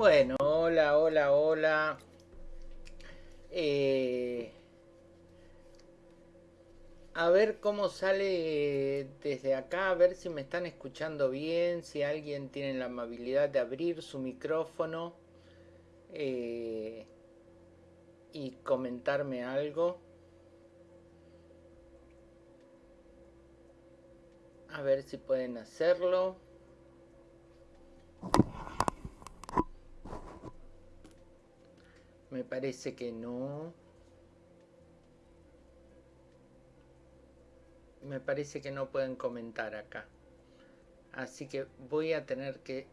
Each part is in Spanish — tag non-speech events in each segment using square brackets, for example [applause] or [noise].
Bueno, hola, hola, hola. Eh, a ver cómo sale desde acá, a ver si me están escuchando bien, si alguien tiene la amabilidad de abrir su micrófono eh, y comentarme algo. A ver si pueden hacerlo. Me parece que no. Me parece que no pueden comentar acá. Así que voy a tener que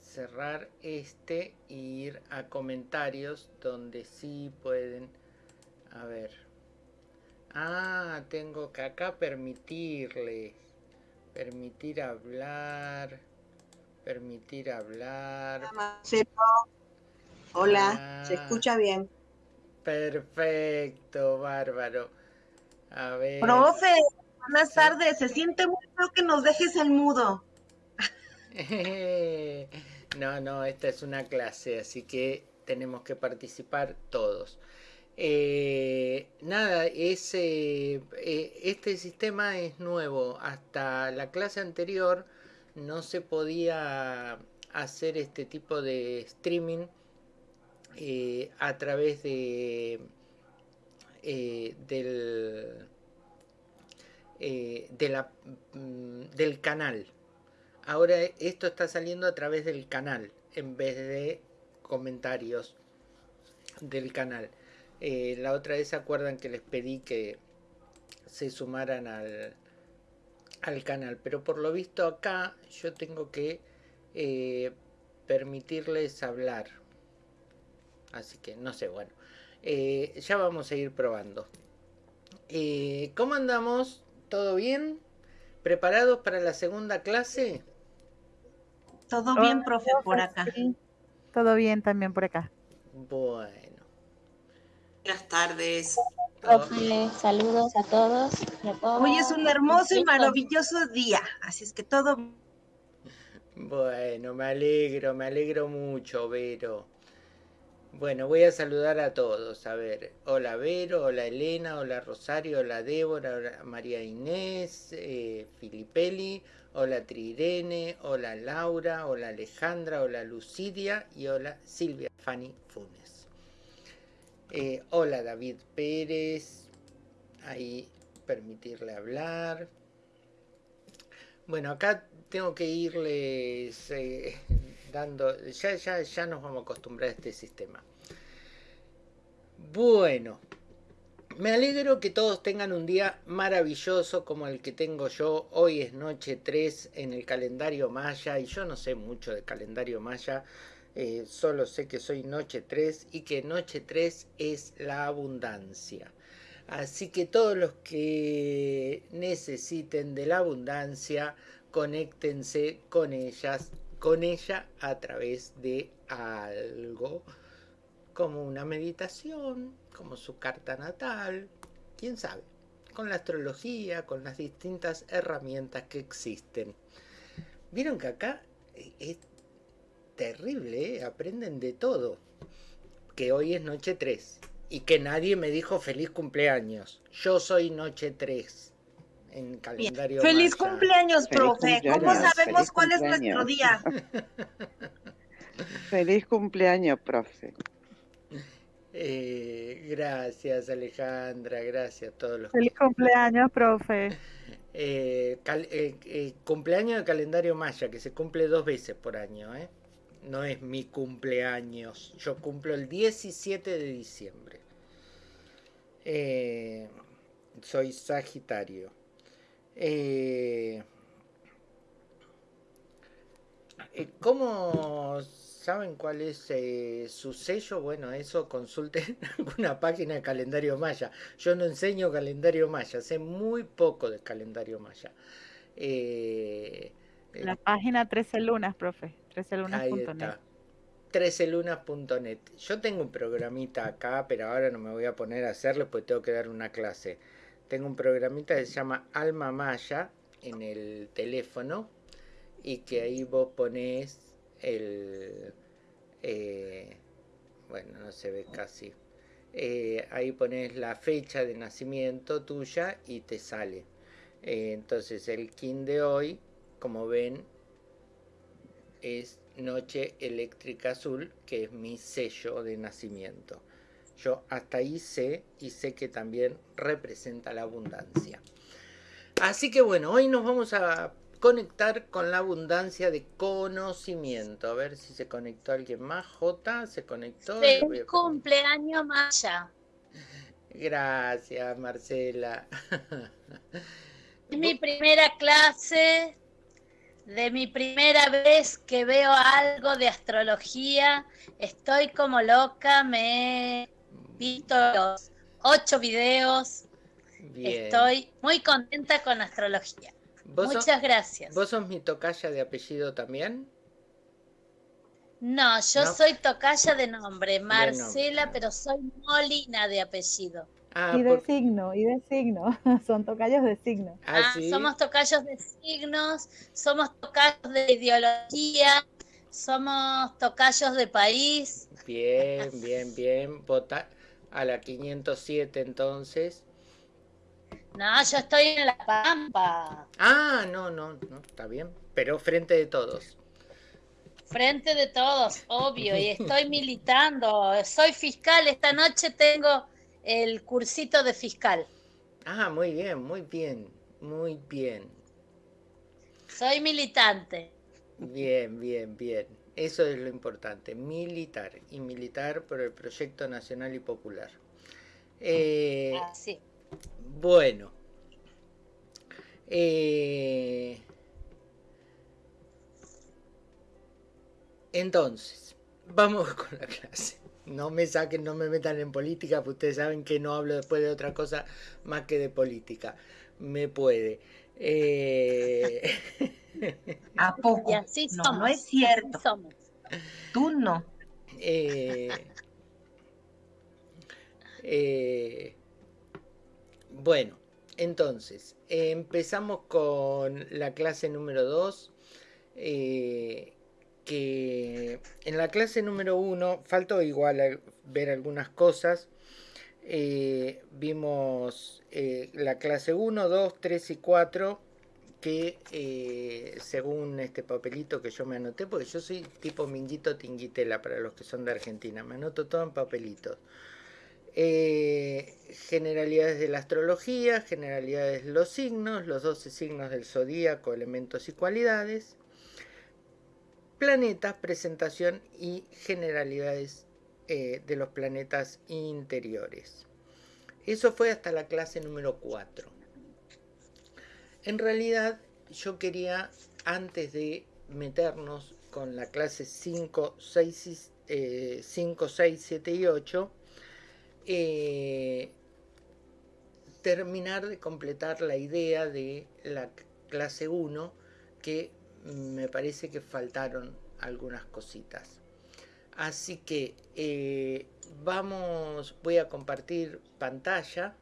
cerrar este e ir a comentarios donde sí pueden. A ver. Ah, tengo que acá permitirles. Permitir hablar. Permitir hablar. Hola, se ah. escucha bien. Perfecto, bárbaro. A ver. Profe, buenas tardes. Se siente mucho que nos dejes el mudo. [laughs] no, no, esta es una clase, así que tenemos que participar todos. Eh, nada, ese, eh, este sistema es nuevo. Hasta la clase anterior no se podía hacer este tipo de streaming eh, a través de eh, del, eh, mm, del canal. Ahora esto está saliendo a través del canal en vez de comentarios del canal. la otra vez se acuerdan que les pedí que se sumaran al, al canal, pero por lo visto acá yo tengo que permitirles hablar Así que no sé, bueno. Eh, ya vamos a ir probando. Eh, ¿Cómo andamos? ¿Todo bien? ¿Preparados para la segunda clase? Todo bien, profe, por acá. Todo bien también por acá. Bueno. Buenas tardes. Profe, saludos a todos, Hoy es un hermoso y maravilloso día, así es que todo... Bueno, me alegro, me alegro mucho, Vero. Bueno, voy a saludar a todos. A ver, hola Vero, hola Elena, hola Rosario, hola Débora, hola María Inés, eh, Filipelli, hola Trirene, hola Laura, hola Alejandra, hola Lucidia y hola Silvia Fanny Funes. Eh, hola David Pérez, ahí permitirle hablar. Bueno, acá tengo que irles eh, ya, ya, ya nos vamos a acostumbrar a este sistema. Bueno, me alegro que todos tengan un día maravilloso como el que tengo yo. Hoy es noche 3 en el calendario maya y yo no sé mucho de calendario maya. Eh, solo sé que soy noche 3 y que noche 3 es la abundancia. Así que todos los que necesiten de la abundancia, conéctense con ellas con ella a través de algo como una meditación, como su carta natal, quién sabe, con la astrología, con las distintas herramientas que existen. Vieron que acá es terrible, ¿eh? aprenden de todo, que hoy es noche 3 y que nadie me dijo feliz cumpleaños. Yo soy noche 3 en calendario. Feliz cumpleaños, profe. ¿Cómo sabemos cuál es nuestro día? [laughs] Feliz cumpleaños, profe. Eh, gracias, Alejandra. Gracias a todos los. Feliz cumpleaños, profe. [laughs] Eh, eh, cumpleaños de calendario maya, que se cumple dos veces por año, ¿eh? No es mi cumpleaños. Yo cumplo el 17 de diciembre. soy Sagitario. Eh, eh, ¿Cómo saben cuál es eh, su sello? Bueno, eso consulten [laughs] alguna página de calendario maya. Yo no enseño calendario maya, sé muy poco de calendario maya. La página 13 lunas, profe, 13lunas.net. 13lunas.net. Yo tengo un programita acá, pero ahora no me voy a poner a hacerlo porque tengo que dar una clase tengo un programita que se llama Alma Maya en el teléfono y que ahí vos ponés el, Eh, bueno, no se ve casi. Eh, ahí pones la fecha de nacimiento tuya y te sale. Eh, entonces el kin de hoy, como ven, es Noche Eléctrica Azul, que es mi sello de nacimiento. Yo hasta ahí sé y sé que también representa la abundancia. Así que bueno, hoy nos vamos a conectar con la abundancia de conocimiento. A ver si se conectó alguien más. J, se conectó. Feliz cumpleaños, Maya. Gracias, Marcela. Mi primera clase, de mi primera vez que veo algo de astrología, estoy como loca, me he visto los ocho videos, estoy muy contenta con astrología. Muchas gracias. ¿Vos sos mi tocaya de apellido también? No, yo soy tocaya de nombre, Marcela, pero soy Molina de apellido. Ah, y de signo, y de signo. [laughs] Son tocayos de signo. Ah, ah somos tocayos de signos, somos tocayos de ideología, somos tocayos de país. Bien, bien, bien. Vota a la 507 entonces. No, yo estoy en La Pampa. Ah, no, no, no, está bien. Pero frente de todos. Frente de todos, obvio. Y [laughs] estoy militando. Soy fiscal. Esta noche tengo el cursito de fiscal. Ah, muy bien, muy bien, muy bien. Soy militante. Bien, bien, bien. Eso es lo importante, militar. Y militar por el proyecto nacional y popular. Eh, ah, sí. Bueno. Eh, entonces, vamos con la clase. No me saquen, no me metan en política, porque ustedes saben que no hablo después de otra cosa más que de política. Me puede. Eh, ¿A poco? no, no es cierto. Tú no. Eh... Eh... Bueno, entonces, empezamos con la clase número 2, eh, que en la clase número 1 faltó igual ver algunas cosas. Eh, vimos eh, la clase 1, 2, 3 y 4, que según este papelito que yo me anoté, porque yo soy tipo minguito tinguitela para los que son de Argentina, me anoto todo en papelitos. Eh, generalidades de la astrología, generalidades de los signos, los 12 signos del zodíaco, elementos y cualidades, planetas, presentación y generalidades eh, de los planetas interiores. Eso fue hasta la clase número 4. En realidad yo quería, antes de meternos con la clase 5, 6, 5, 6 7 y 8, eh, terminar de completar la idea de la clase 1 que me parece que faltaron algunas cositas. Así que eh, vamos, voy a compartir pantalla.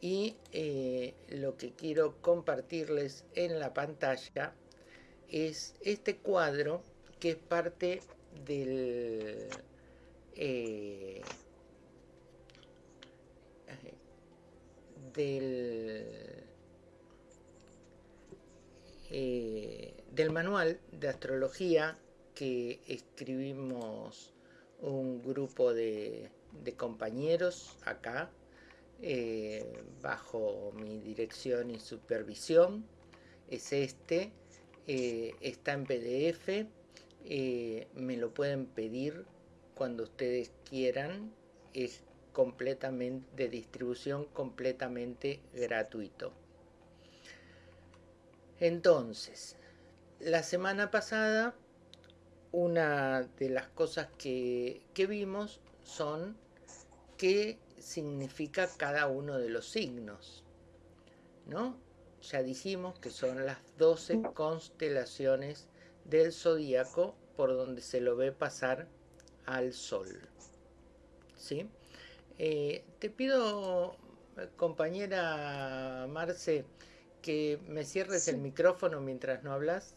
Y eh, lo que quiero compartirles en la pantalla es este cuadro que es parte del eh, del, del manual de astrología que escribimos un grupo de, compañeros acá eh, bajo mi dirección y supervisión es este está en pdf me lo pueden pedir cuando ustedes quieran. Es completamente de distribución completamente gratuito. Entonces, la semana pasada una de las cosas que, que vimos son qué significa cada uno de los signos. ¿No? Ya dijimos que son las 12 constelaciones del zodíaco por donde se lo ve pasar al sol. ¿Sí? Eh, te pido, compañera Marce, que me cierres el micrófono mientras no hablas.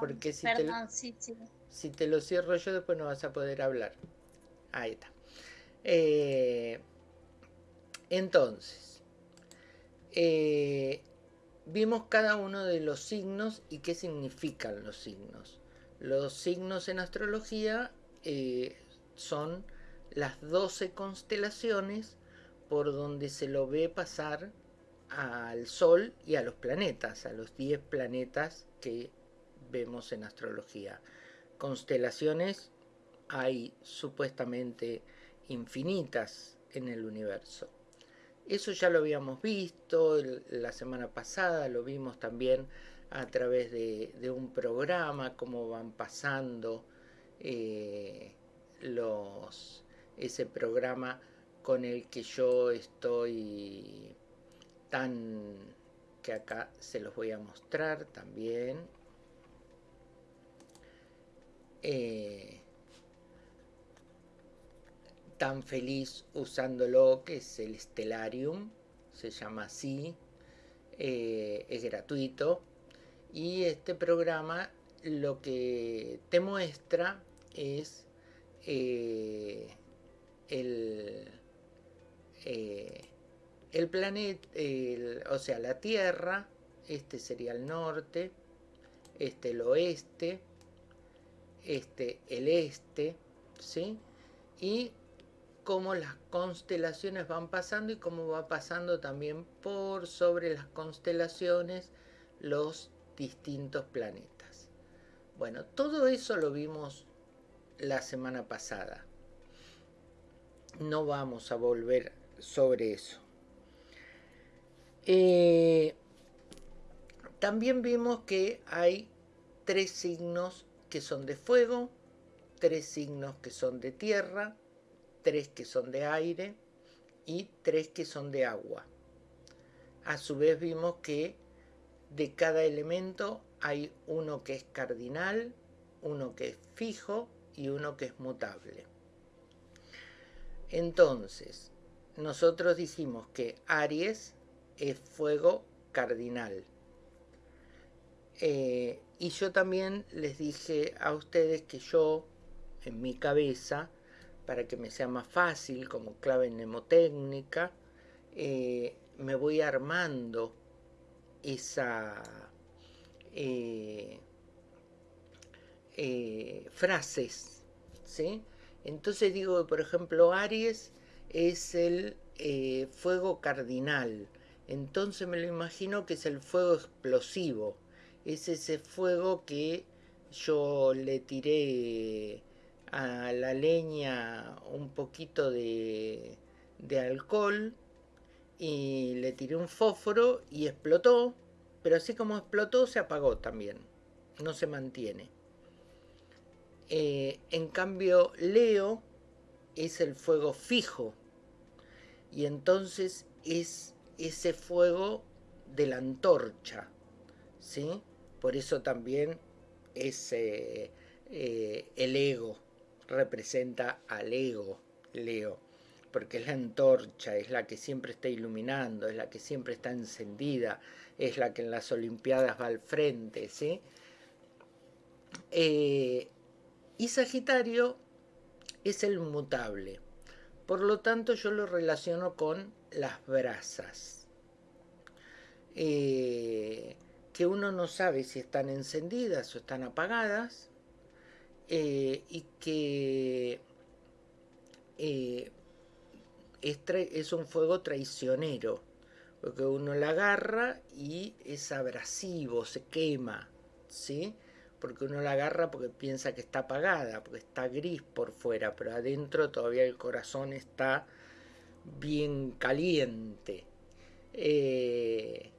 Porque si perdón, sí, sí. Si te lo cierro yo, después no vas a poder hablar. Ahí está. Eh, entonces, eh, vimos cada uno de los signos y qué significan los signos. Los signos en astrología eh, son las 12 constelaciones por donde se lo ve pasar al Sol y a los planetas, a los 10 planetas que vemos en astrología. Constelaciones hay supuestamente infinitas en el universo. Eso ya lo habíamos visto la semana pasada, lo vimos también a través de, un programa, cómo van pasando eh, los, ese programa con el que yo estoy tan que acá se los voy a mostrar también eh, tan feliz usándolo que es el Stellarium se llama así eh, es gratuito. Y este programa lo que te muestra es eh, el, el planeta, o sea, la Tierra, este sería el norte, este el oeste, este el este, ¿sí? Y cómo las constelaciones van pasando y cómo va pasando también por sobre las constelaciones los distintos planetas. Bueno, todo eso lo vimos la semana pasada no vamos a volver sobre eso. Eh, también vimos que hay tres signos que son de fuego, tres signos que son de tierra, tres que son de aire y tres que son de agua. A su vez vimos que de cada elemento hay uno que es cardinal, uno que es fijo y uno que es mutable. Entonces, nosotros dijimos que Aries es fuego cardinal. Eh, y yo también les dije a ustedes que yo, en mi cabeza, para que me sea más fácil como clave mnemotécnica, eh, me voy armando esa eh, frases, ¿sí? Entonces digo, por ejemplo, Aries es el eh, fuego cardinal. Entonces me lo imagino que es el fuego explosivo. Es ese fuego que yo le tiré a la leña un poquito de, alcohol y le tiré un fósforo y explotó, pero así como explotó se apagó también, no se mantiene. Eh, en cambio, Leo es el fuego fijo. Y entonces es ese fuego de la antorcha. ¿sí? Por eso también es eh, eh, el ego. Representa al ego, Leo. Porque es la antorcha, es la que siempre está iluminando, es la que siempre está encendida, es la que en las Olimpiadas va al frente. ¿sí? Y Sagitario es el mutable. Por lo tanto, yo lo relaciono con las brasas. Eh, que uno no sabe si están encendidas o están apagadas. Eh, y que eh, es, un fuego traicionero. Porque uno la agarra y es abrasivo, se quema. ¿sí? porque uno la agarra porque piensa que está apagada, porque está gris por fuera, pero adentro todavía el corazón está bien caliente. Eh,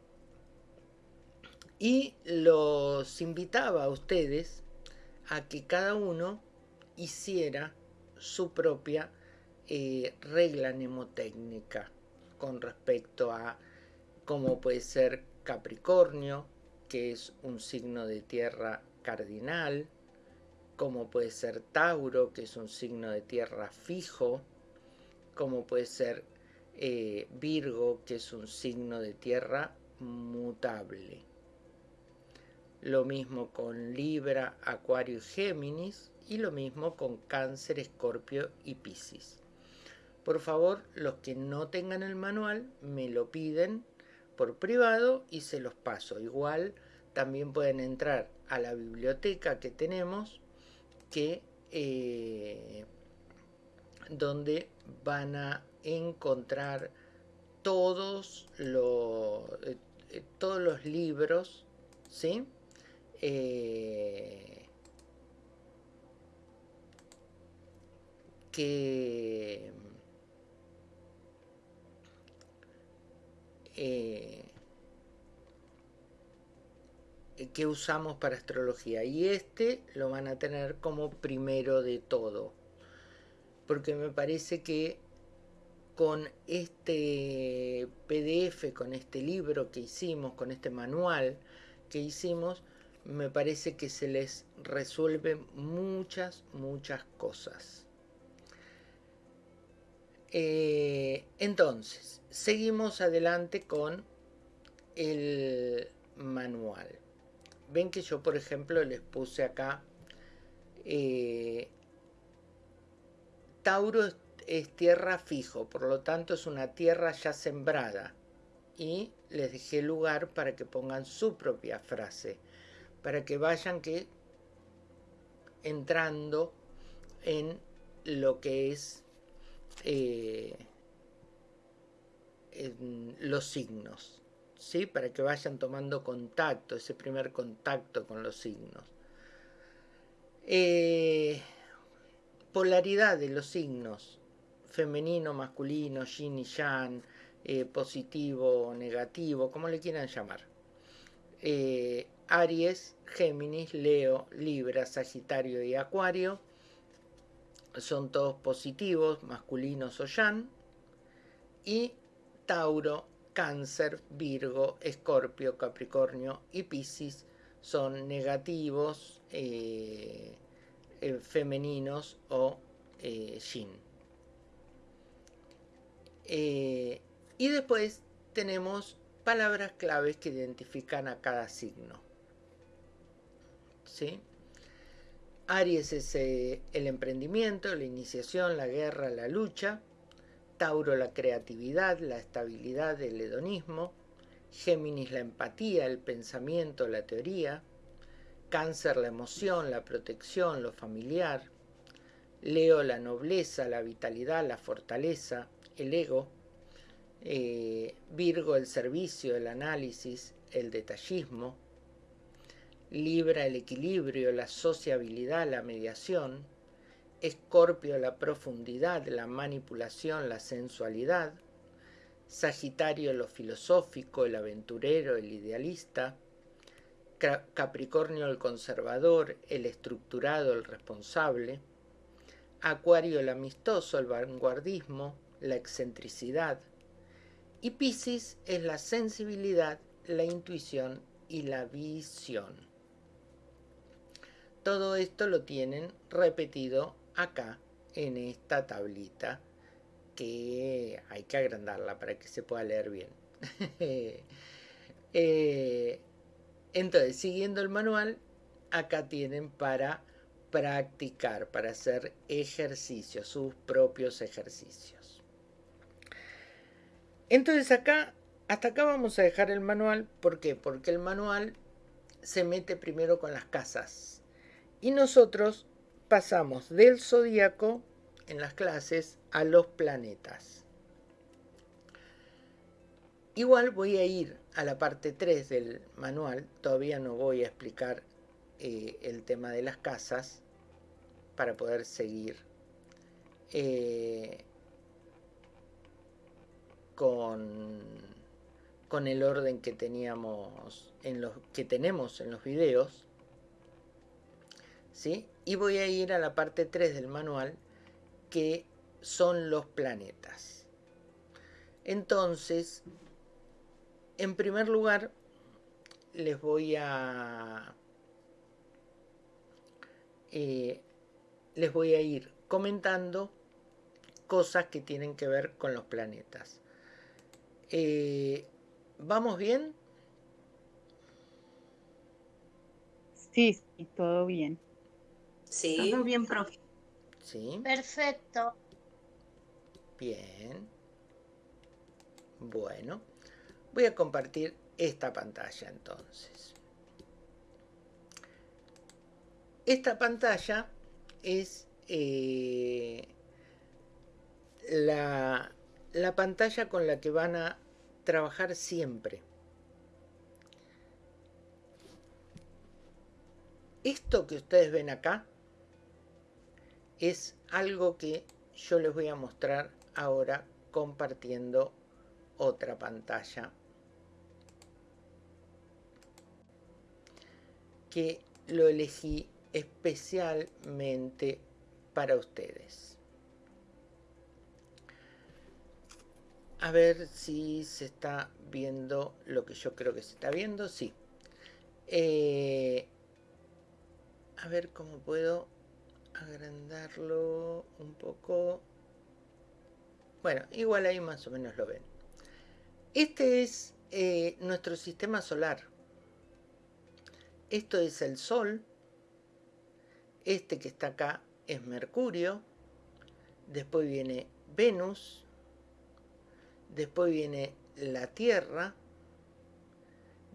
y los invitaba a ustedes a que cada uno hiciera su propia eh, regla mnemotécnica con respecto a cómo puede ser Capricornio, que es un signo de tierra cardinal, como puede ser Tauro, que es un signo de tierra fijo, como puede ser eh, Virgo, que es un signo de tierra mutable. Lo mismo con Libra, Acuario y Géminis, y lo mismo con Cáncer, Escorpio y Piscis. Por favor, los que no tengan el manual me lo piden por privado y se los paso. Igual también pueden entrar a la biblioteca que tenemos que eh, donde van a encontrar todos los, eh, eh, todos los libros, ¿sí? Que que usamos para astrología. Y este lo van a tener como primero de todo. Porque me parece que con este PDF, con este libro que hicimos, con este manual que hicimos, me parece que se les resuelven muchas, muchas cosas. Eh, entonces, seguimos adelante con el manual. Ven que yo, por ejemplo, les puse acá eh, Tauro es tierra fijo, por lo tanto es una tierra ya sembrada. Y les dejé lugar para que pongan su propia frase, para que vayan que entrando en lo que es eh, los signos, ¿sí? para que vayan tomando contacto, ese primer contacto con los signos. Eh, polaridad de los signos, femenino, masculino, yin y yang, eh, positivo, negativo, como le quieran llamar. Aries, Géminis, Leo, Libra, Sagitario y Acuario son todos positivos, masculinos o yang. Y Tauro, Cáncer, Virgo, Escorpio, Capricornio y Piscis son negativos. Eh, eh, femeninos o eh, yin. Y después tenemos palabras claves que identifican a cada signo. ¿Sí? Aries es el emprendimiento, la iniciación, la guerra, la lucha. Tauro la creatividad, la estabilidad, el hedonismo. Géminis la empatía, el pensamiento, la teoría. Cáncer la emoción, la protección, lo familiar. Leo la nobleza, la vitalidad, la fortaleza, el ego. Eh, Virgo el servicio, el análisis, el detallismo. Libra el equilibrio, la sociabilidad, la mediación. Escorpio la profundidad, la manipulación, la sensualidad. Sagitario lo filosófico, el aventurero, el idealista. Capricornio el conservador, el estructurado, el responsable, Acuario el amistoso, el vanguardismo, la excentricidad, y Piscis es la sensibilidad, la intuición y la visión. Todo esto lo tienen repetido acá en esta tablita que hay que agrandarla para que se pueda leer bien. [laughs] eh, entonces, siguiendo el manual, acá tienen para practicar, para hacer ejercicios, sus propios ejercicios. Entonces acá, hasta acá vamos a dejar el manual. ¿Por qué? Porque el manual se mete primero con las casas. Y nosotros pasamos del zodíaco en las clases a los planetas. Igual voy a ir a la parte 3 del manual, todavía no voy a explicar eh, el tema de las casas para poder seguir eh, con, con el orden que teníamos en los que tenemos en los videos ¿sí? y voy a ir a la parte 3 del manual que son los planetas entonces en primer lugar, les voy a eh, les voy a ir comentando cosas que tienen que ver con los planetas. Eh, ¿Vamos bien? Sí, sí, todo bien. Sí. Todo bien, profe. Sí, Perfecto. bien. Bueno, voy a compartir esta pantalla entonces. Esta pantalla es eh, la, la pantalla con la que van a trabajar siempre. Esto que ustedes ven acá es algo que yo les voy a mostrar ahora compartiendo otra pantalla que lo elegí especialmente para ustedes. A ver si se está viendo lo que yo creo que se está viendo. Sí. Eh, a ver cómo puedo agrandarlo un poco. Bueno, igual ahí más o menos lo ven. Este es eh, nuestro sistema solar. Esto es el Sol. Este que está acá es Mercurio. Después viene Venus. Después viene la Tierra.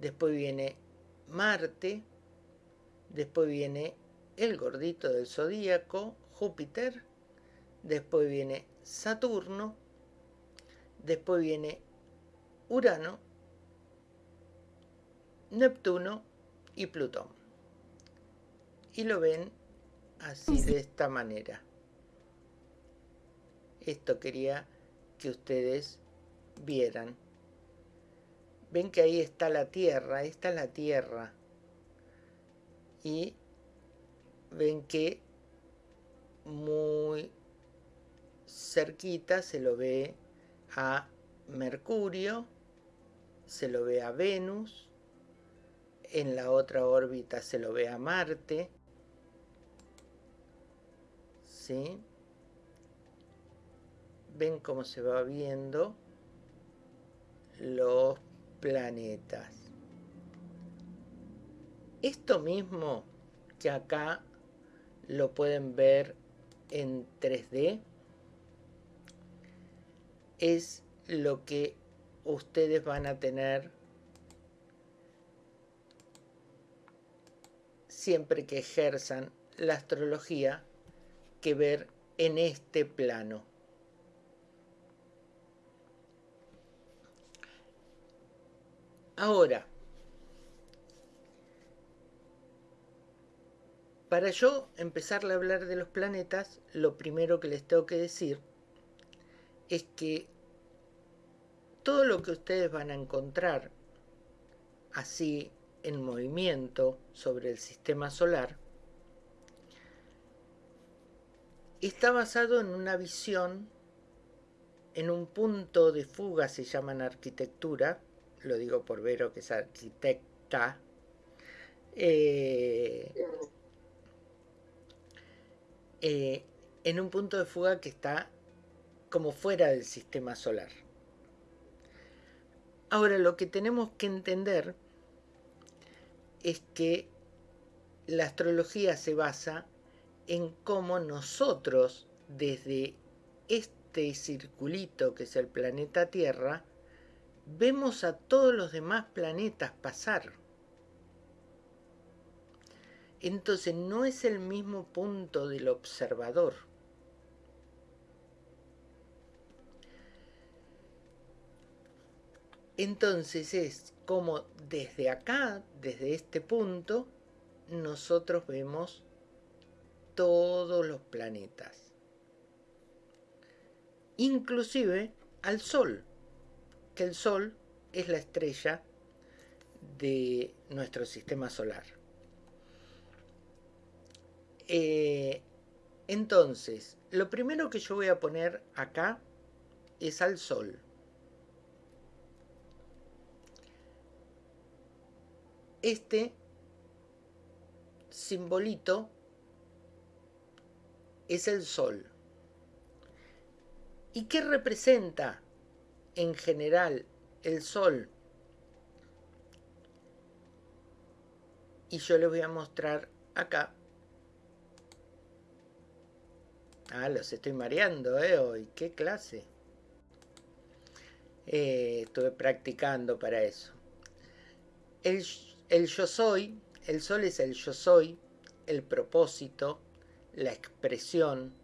Después viene Marte. Después viene el gordito del zodíaco, Júpiter. Después viene Saturno. Después viene Urano, Neptuno y Plutón. Y lo ven así de esta manera. Esto quería que ustedes vieran. Ven que ahí está la Tierra, esta es la Tierra. Y ven que muy cerquita se lo ve a Mercurio, se lo ve a Venus, en la otra órbita se lo ve a Marte, ¿sí? Ven cómo se va viendo los planetas. Esto mismo que acá lo pueden ver en 3D es lo que ustedes van a tener siempre que ejerzan la astrología que ver en este plano. Ahora, para yo empezar a hablar de los planetas, lo primero que les tengo que decir es que todo lo que ustedes van a encontrar así en movimiento sobre el sistema solar está basado en una visión, en un punto de fuga, se llama arquitectura, lo digo por Vero que es arquitecta, eh, eh, en un punto de fuga que está como fuera del sistema solar. Ahora lo que tenemos que entender es que la astrología se basa en cómo nosotros desde este circulito que es el planeta Tierra vemos a todos los demás planetas pasar. Entonces no es el mismo punto del observador. Entonces es como desde acá, desde este punto, nosotros vemos todos los planetas. Inclusive al Sol, que el Sol es la estrella de nuestro sistema solar. Eh, entonces, lo primero que yo voy a poner acá es al Sol. Este simbolito es el Sol. ¿Y qué representa en general el Sol? Y yo les voy a mostrar acá. Ah, los estoy mareando, ¿eh? Hoy, qué clase. Eh, estuve practicando para eso. El, el yo soy, el sol es el yo soy, el propósito, la expresión,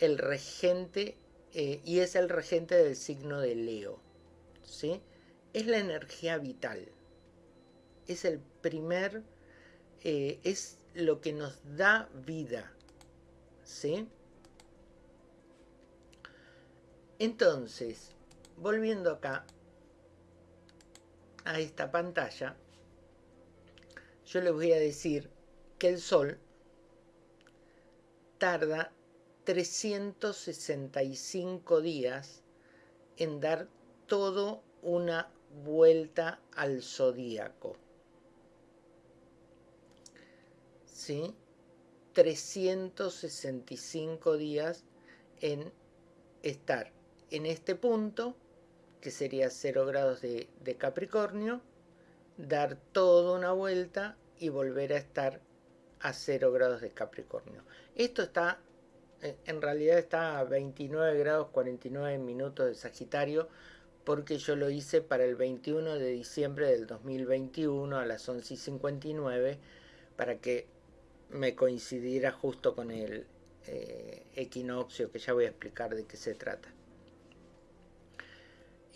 el regente, eh, y es el regente del signo de Leo. ¿sí? Es la energía vital. Es el primer, eh, es lo que nos da vida. ¿sí? Entonces, volviendo acá a esta pantalla, yo les voy a decir que el Sol tarda 365 días en dar todo una vuelta al zodíaco. ¿Sí? 365 días en estar en este punto, que sería 0 grados de, Capricornio, dar toda una vuelta y volver a estar a 0 grados de Capricornio. Esto está, eh, en realidad está a 29 grados 49 minutos de Sagitario, porque yo lo hice para el 21 de diciembre del 2021 a las 11 y 59, para que me coincidiera justo con el eh, equinoccio, que ya voy a explicar de qué se trata.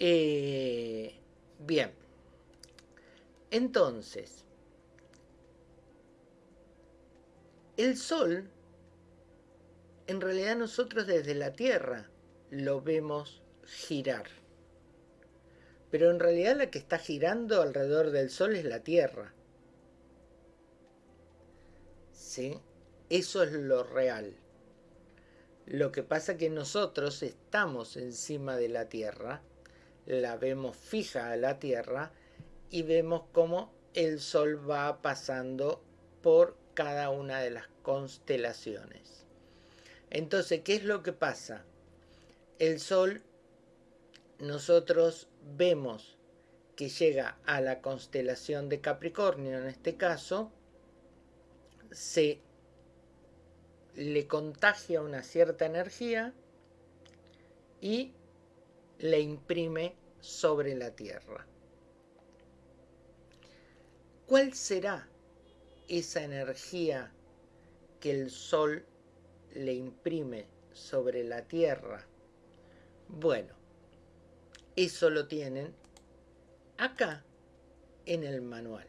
Eh, bien, entonces, el Sol, en realidad nosotros desde la Tierra lo vemos girar. Pero en realidad la que está girando alrededor del Sol es la Tierra. ¿Sí? Eso es lo real. Lo que pasa que nosotros estamos encima de la Tierra, la vemos fija a la Tierra y vemos cómo el Sol va pasando por cada una de las constelaciones. Entonces, ¿qué es lo que pasa? El Sol, nosotros vemos que llega a la constelación de Capricornio, en este caso, se le contagia una cierta energía y le imprime sobre la Tierra. ¿Cuál será esa energía que el Sol le imprime sobre la Tierra? Bueno, eso lo tienen acá en el manual.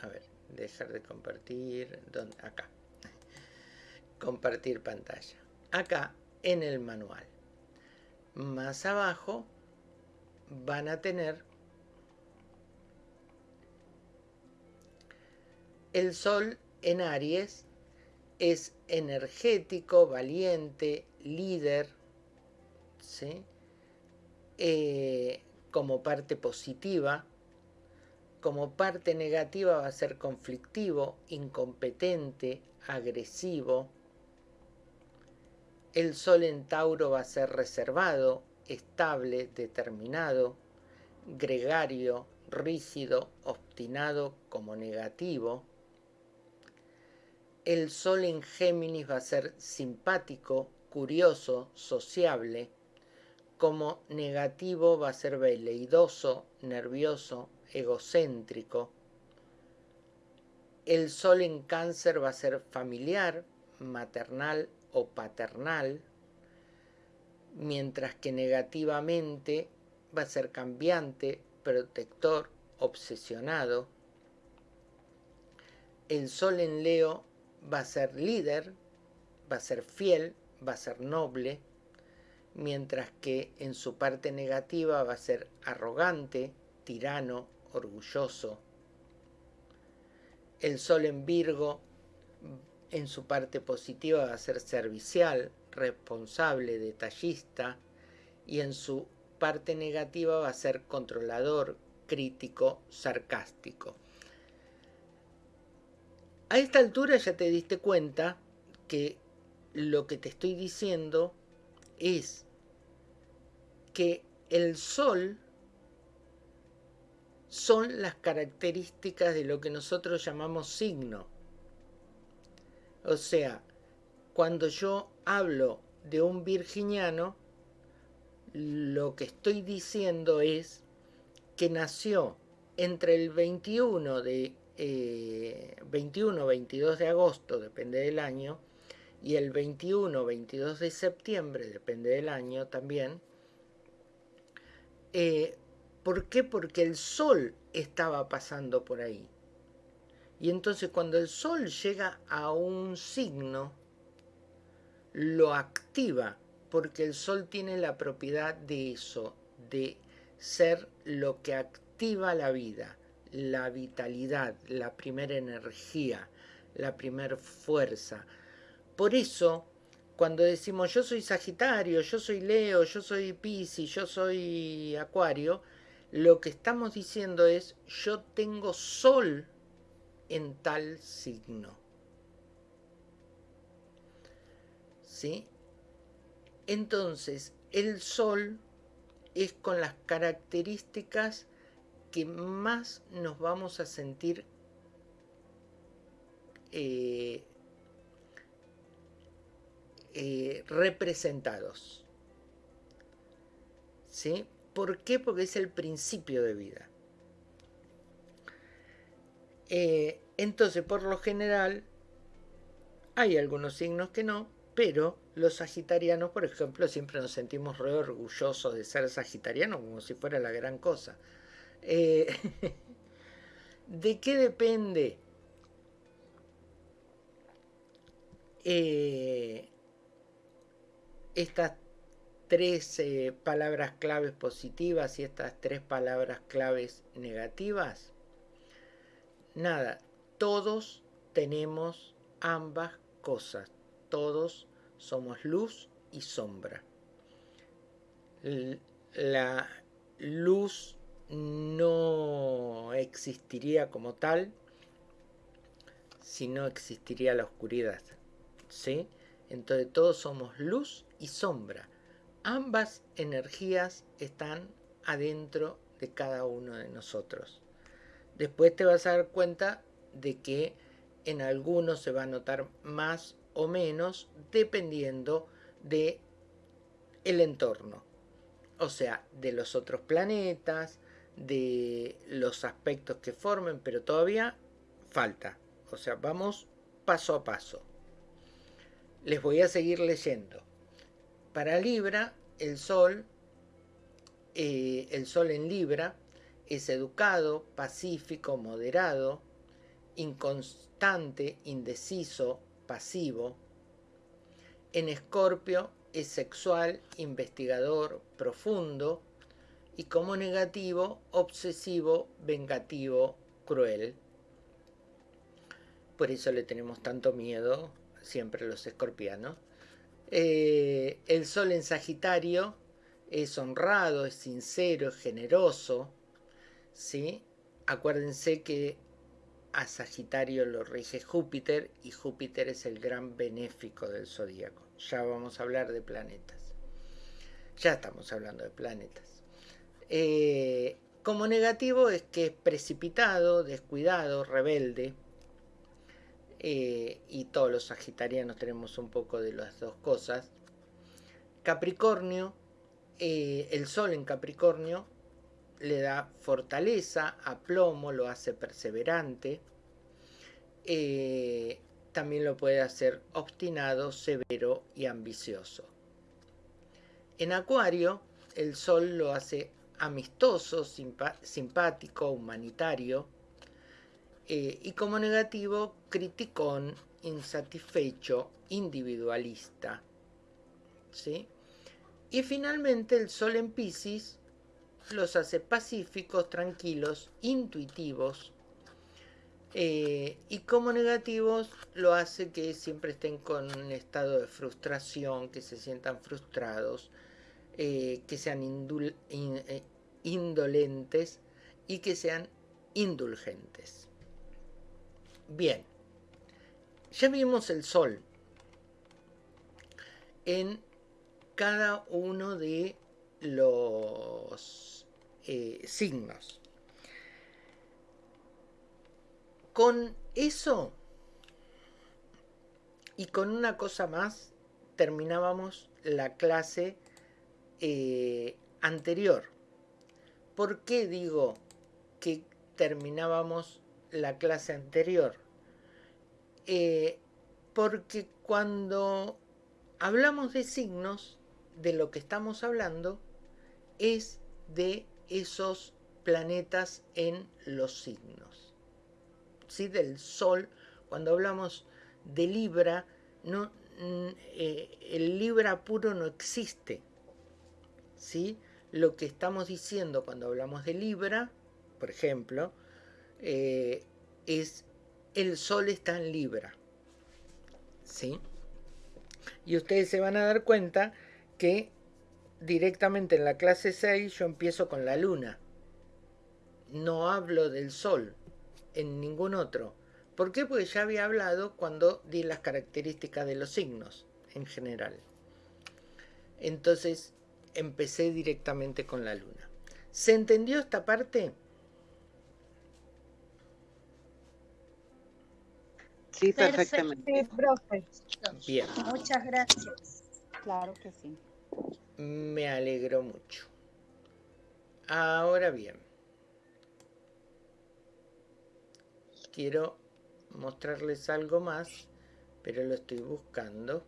A ver, dejar de compartir. ¿dónde? Acá. Compartir pantalla. Acá en el manual. Más abajo van a tener el Sol en Aries es energético, valiente, líder, ¿sí? Eh, como parte positiva, como parte negativa va a ser conflictivo, incompetente, agresivo. El Sol en Tauro va a ser reservado, estable, determinado, gregario, rígido, obstinado como negativo. El Sol en Géminis va a ser simpático, curioso, sociable. Como negativo va a ser veleidoso, nervioso, egocéntrico. El Sol en Cáncer va a ser familiar, maternal o paternal mientras que negativamente va a ser cambiante, protector, obsesionado. El sol en Leo va a ser líder, va a ser fiel, va a ser noble, mientras que en su parte negativa va a ser arrogante, tirano, orgulloso. El sol en Virgo en su parte positiva va a ser servicial, responsable, detallista y en su parte negativa va a ser controlador, crítico, sarcástico. A esta altura ya te diste cuenta que lo que te estoy diciendo es que el sol son las características de lo que nosotros llamamos signo. O sea, cuando yo hablo de un virginiano, lo que estoy diciendo es que nació entre el 21 de 21 22 de agosto, depende del año, y el 21 22 de septiembre, depende del año también. Eh, ¿Por qué? Porque el sol estaba pasando por ahí. Y entonces cuando el sol llega a un signo, lo activa, porque el sol tiene la propiedad de eso, de ser lo que activa la vida, la vitalidad, la primera energía, la primera fuerza. Por eso, cuando decimos yo soy Sagitario, yo soy Leo, yo soy Piscis, yo soy Acuario, lo que estamos diciendo es yo tengo sol en tal signo. ¿Sí? Entonces, el sol es con las características que más nos vamos a sentir eh, eh, representados. ¿Sí? ¿Por qué? Porque es el principio de vida. Eh, entonces, por lo general, hay algunos signos que no, pero los sagitarianos, por ejemplo, siempre nos sentimos re orgullosos de ser sagitarianos, como si fuera la gran cosa. Eh, [laughs] ¿De qué depende? Eh, estas tres palabras claves positivas y estas tres palabras claves negativas? Nada, todos tenemos ambas cosas, todos somos luz y sombra. La luz no existiría como tal si no existiría la oscuridad. ¿Sí? Entonces todos somos luz y sombra. Ambas energías están adentro de cada uno de nosotros. Después te vas a dar cuenta de que en algunos se va a notar más o menos dependiendo de el entorno. O sea, de los otros planetas, de los aspectos que formen, pero todavía falta. O sea, vamos paso a paso. Les voy a seguir leyendo. Para Libra, el Sol, eh, el Sol en Libra, es educado, pacífico, moderado, inconstante, indeciso, pasivo. En Escorpio es sexual, investigador, profundo. Y como negativo, obsesivo, vengativo, cruel. Por eso le tenemos tanto miedo siempre los escorpianos. Eh, el sol en Sagitario es honrado, es sincero, es generoso. ¿Sí? Acuérdense que a Sagitario lo rige Júpiter y Júpiter es el gran benéfico del zodíaco. Ya vamos a hablar de planetas. Ya estamos hablando de planetas. Eh, como negativo es que es precipitado, descuidado, rebelde, eh, y todos los sagitarianos tenemos un poco de las dos cosas. Capricornio, eh, el sol en Capricornio le da fortaleza, aplomo, lo hace perseverante. Eh, también lo puede hacer obstinado, severo y ambicioso. En Acuario, el Sol lo hace amistoso, simpático, humanitario, eh, y como negativo, criticón, insatisfecho, individualista. ¿sí? Y finalmente el Sol en Pisces los hace pacíficos, tranquilos, intuitivos. Eh, y como negativos lo hace que siempre estén con un estado de frustración, que se sientan frustrados, eh, que sean indolentes y que sean indulgentes. Bien, ya vimos el sol en cada uno de los eh, signos. Con eso y con una cosa más terminábamos la clase eh, anterior. ¿Por qué digo que terminábamos la clase anterior? Eh, porque cuando hablamos de signos, de lo que estamos hablando es de esos planetas en los signos. ¿Sí? Del Sol, cuando hablamos de Libra, no, mm, eh, el Libra puro no existe. ¿Sí? Lo que estamos diciendo cuando hablamos de Libra, por ejemplo, eh, es el Sol está en Libra. ¿Sí? Y ustedes se van a dar cuenta que directamente en la clase 6 yo empiezo con la luna. No hablo del sol en ningún otro. ¿Por qué? Porque ya había hablado cuando di las características de los signos en general. Entonces empecé directamente con la luna. ¿Se entendió esta parte? Sí, perfectamente. Bien. Muchas gracias. Claro que sí. Me alegro mucho. Ahora bien, quiero mostrarles algo más, pero lo estoy buscando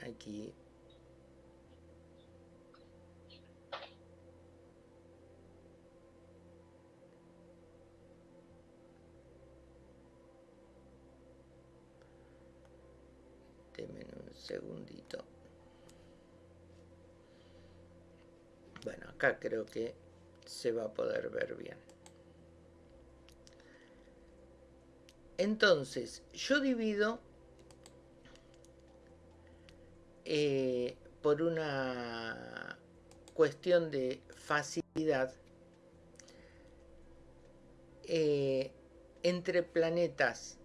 aquí. Denme un segundito. Bueno, creo que se va a poder ver bien. Entonces, yo divido eh, por una cuestión de facilidad eh, entre planetas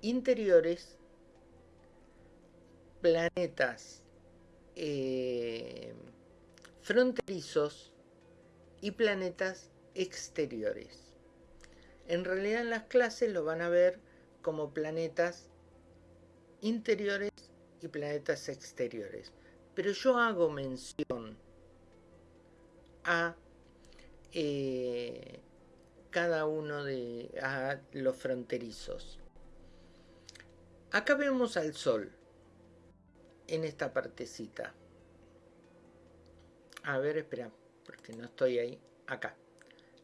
interiores, planetas eh, fronterizos y planetas exteriores. En realidad en las clases lo van a ver como planetas interiores y planetas exteriores. Pero yo hago mención a eh, cada uno de los fronterizos. Acá vemos al Sol en esta partecita. A ver, espera, porque no estoy ahí. Acá.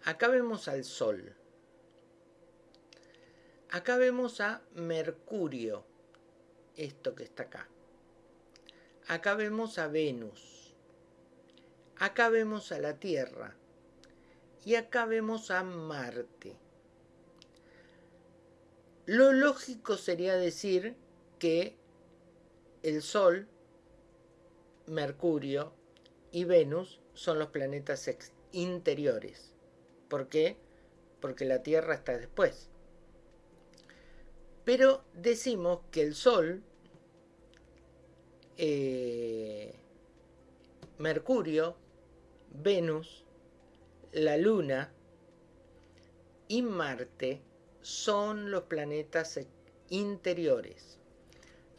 Acá vemos al Sol. Acá vemos a Mercurio. Esto que está acá. Acá vemos a Venus. Acá vemos a la Tierra. Y acá vemos a Marte. Lo lógico sería decir que el Sol, Mercurio y Venus son los planetas interiores. ¿Por qué? Porque la Tierra está después. Pero decimos que el Sol, eh, Mercurio, Venus, la Luna y Marte son los planetas interiores.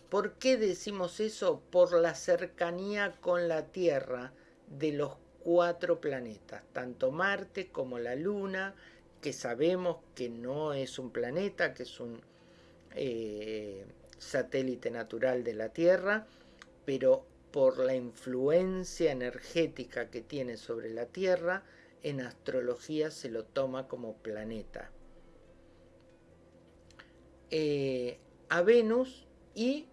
¿Por qué decimos eso? Por la cercanía con la Tierra de los cuatro planetas, tanto Marte como la Luna, que sabemos que no es un planeta, que es un eh, satélite natural de la Tierra, pero por la influencia energética que tiene sobre la Tierra, en astrología se lo toma como planeta. Eh, a Venus y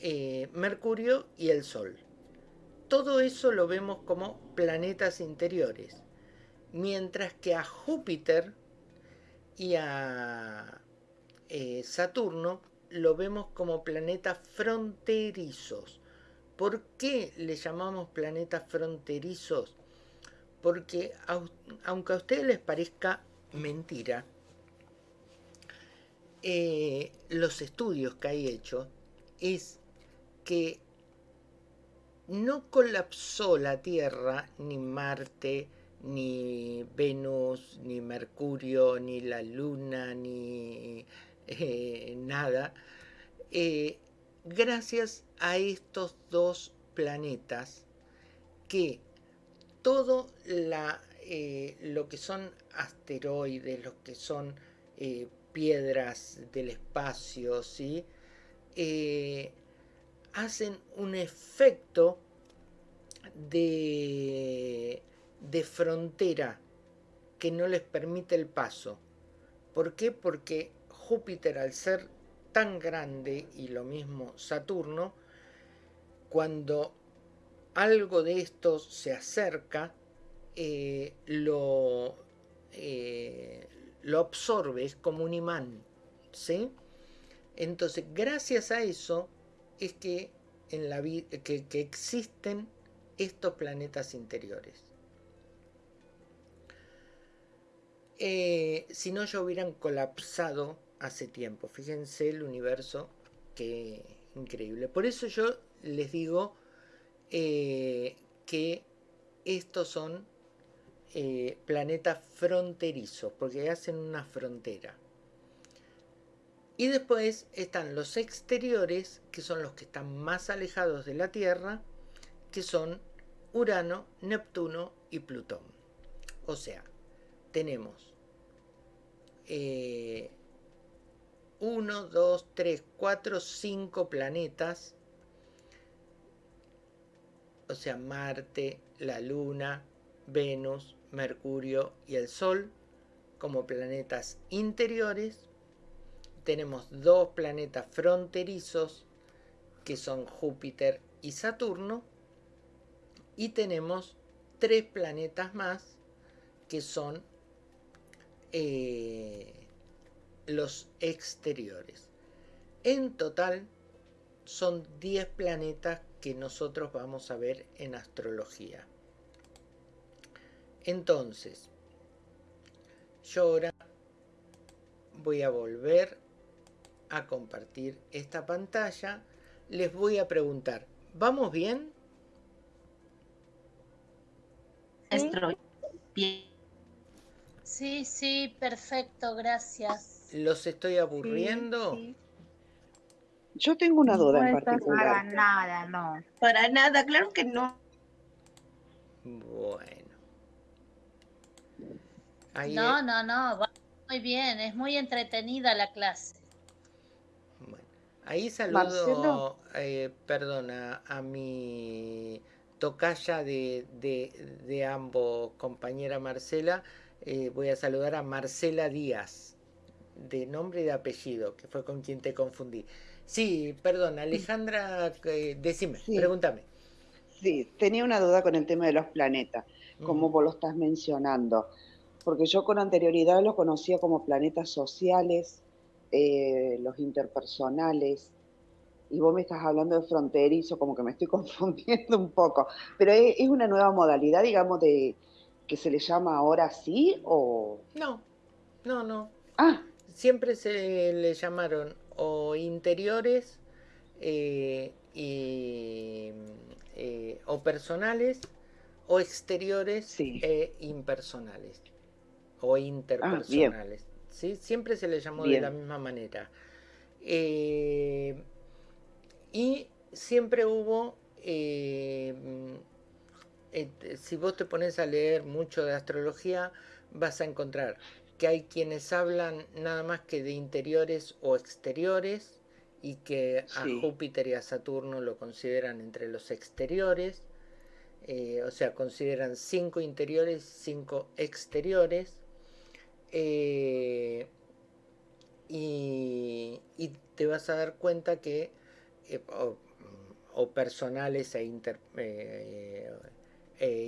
eh, Mercurio y el Sol todo eso lo vemos como planetas interiores. Mientras que a Júpiter y a eh, Saturno lo vemos como planetas fronterizos. ¿Por qué le llamamos planetas fronterizos? Porque aunque a ustedes les parezca mentira, eh, los estudios que hay hecho es que no colapsó la Tierra, ni Marte, ni Venus, ni Mercurio, ni la Luna, ni eh, nada, eh, gracias a estos dos planetas que todo la, eh, lo que son asteroides, lo que son piedras del espacio, ¿sí? Hacen un efecto de, de frontera que no les permite el paso. ¿Por qué? Porque Júpiter al ser tan grande y lo mismo Saturno, cuando algo de esto se acerca, eh, lo, eh, lo absorbe, es como un imán. ¿sí? Entonces, gracias a eso es que, en la que, que existen estos planetas interiores. Eh, si no, ya hubieran colapsado hace tiempo. Fíjense el universo, que increíble. Por eso yo les digo eh, que estos son eh, planetas fronterizos, porque hacen una frontera. Y después están los exteriores, que son los que están más alejados de la Tierra, que son Urano, Neptuno y Plutón. O sea, tenemos 1, 2, 3, 4, 5 planetas. O sea, Marte, la Luna, Venus, Mercurio y el Sol como planetas interiores tenemos dos planetas fronterizos que son Júpiter y Saturno y tenemos tres planetas más que son eh, los exteriores. En total son 10 planetas que nosotros vamos a ver en astrología. Entonces, yo ahora voy a volver a compartir esta pantalla, les voy a preguntar, ¿vamos bien? Sí, sí, perfecto, gracias. ¿Los estoy aburriendo? Yo tengo una duda no en particular. Para nada, no. Para nada, claro que no. Bueno. Ahí No, no, no, va muy bien, es muy entretenida la clase. Ahí saludo, eh, perdona, a mi tocaya de, de, de ambos, compañera Marcela. eh, voy a saludar a Marcela Díaz, de nombre y de apellido, que fue con quien te confundí. Sí, perdón, Alejandra, eh, decime, Sí. pregúntame. Sí, tenía una duda con el tema de los planetas, como Ujú. vos lo estás mencionando, porque yo con anterioridad los conocía como planetas sociales, eh, los interpersonales, y vos me estás hablando de fronterizo, como que me estoy [laughs] confundiendo un poco, pero es, es una nueva modalidad, digamos, de que se le llama ahora así, o... No, no, no. Ah, Siempre se le llamaron o interiores eh, y, eh, o personales o exteriores Sí. e impersonales o interpersonales. ¿Sí? Siempre se le llamó de la misma manera. Eh, y siempre hubo, eh, eh, si vos te pones a leer mucho de astrología, vas a encontrar que hay quienes hablan nada más que de interiores o exteriores y que a Sí. Júpiter y a Saturno lo consideran entre los exteriores, eh, o sea, consideran cinco interiores, cinco exteriores, eh, y, y te vas a dar cuenta que eh, o, o personales e inter- eh,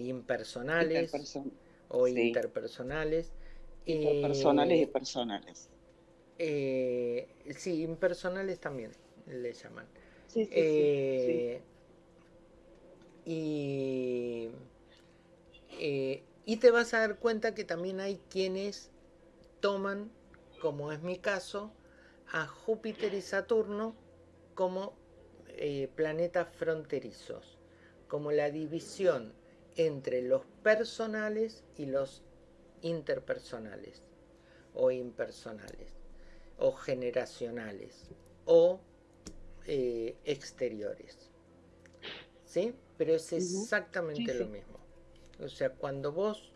impersonales interperson- o sí. interpersonales. interpersonales y personales. sí, impersonales también le llaman. Sí, sí, sí, sí. Y, eh, y te vas a dar cuenta que también hay quienes toman, como es mi caso, a Júpiter y Saturno como eh, planetas fronterizos. como la división entre los personales y los interpersonales o impersonales o generacionales o eh, exteriores. ¿Sí? Pero es exactamente lo mismo. O sea, cuando vos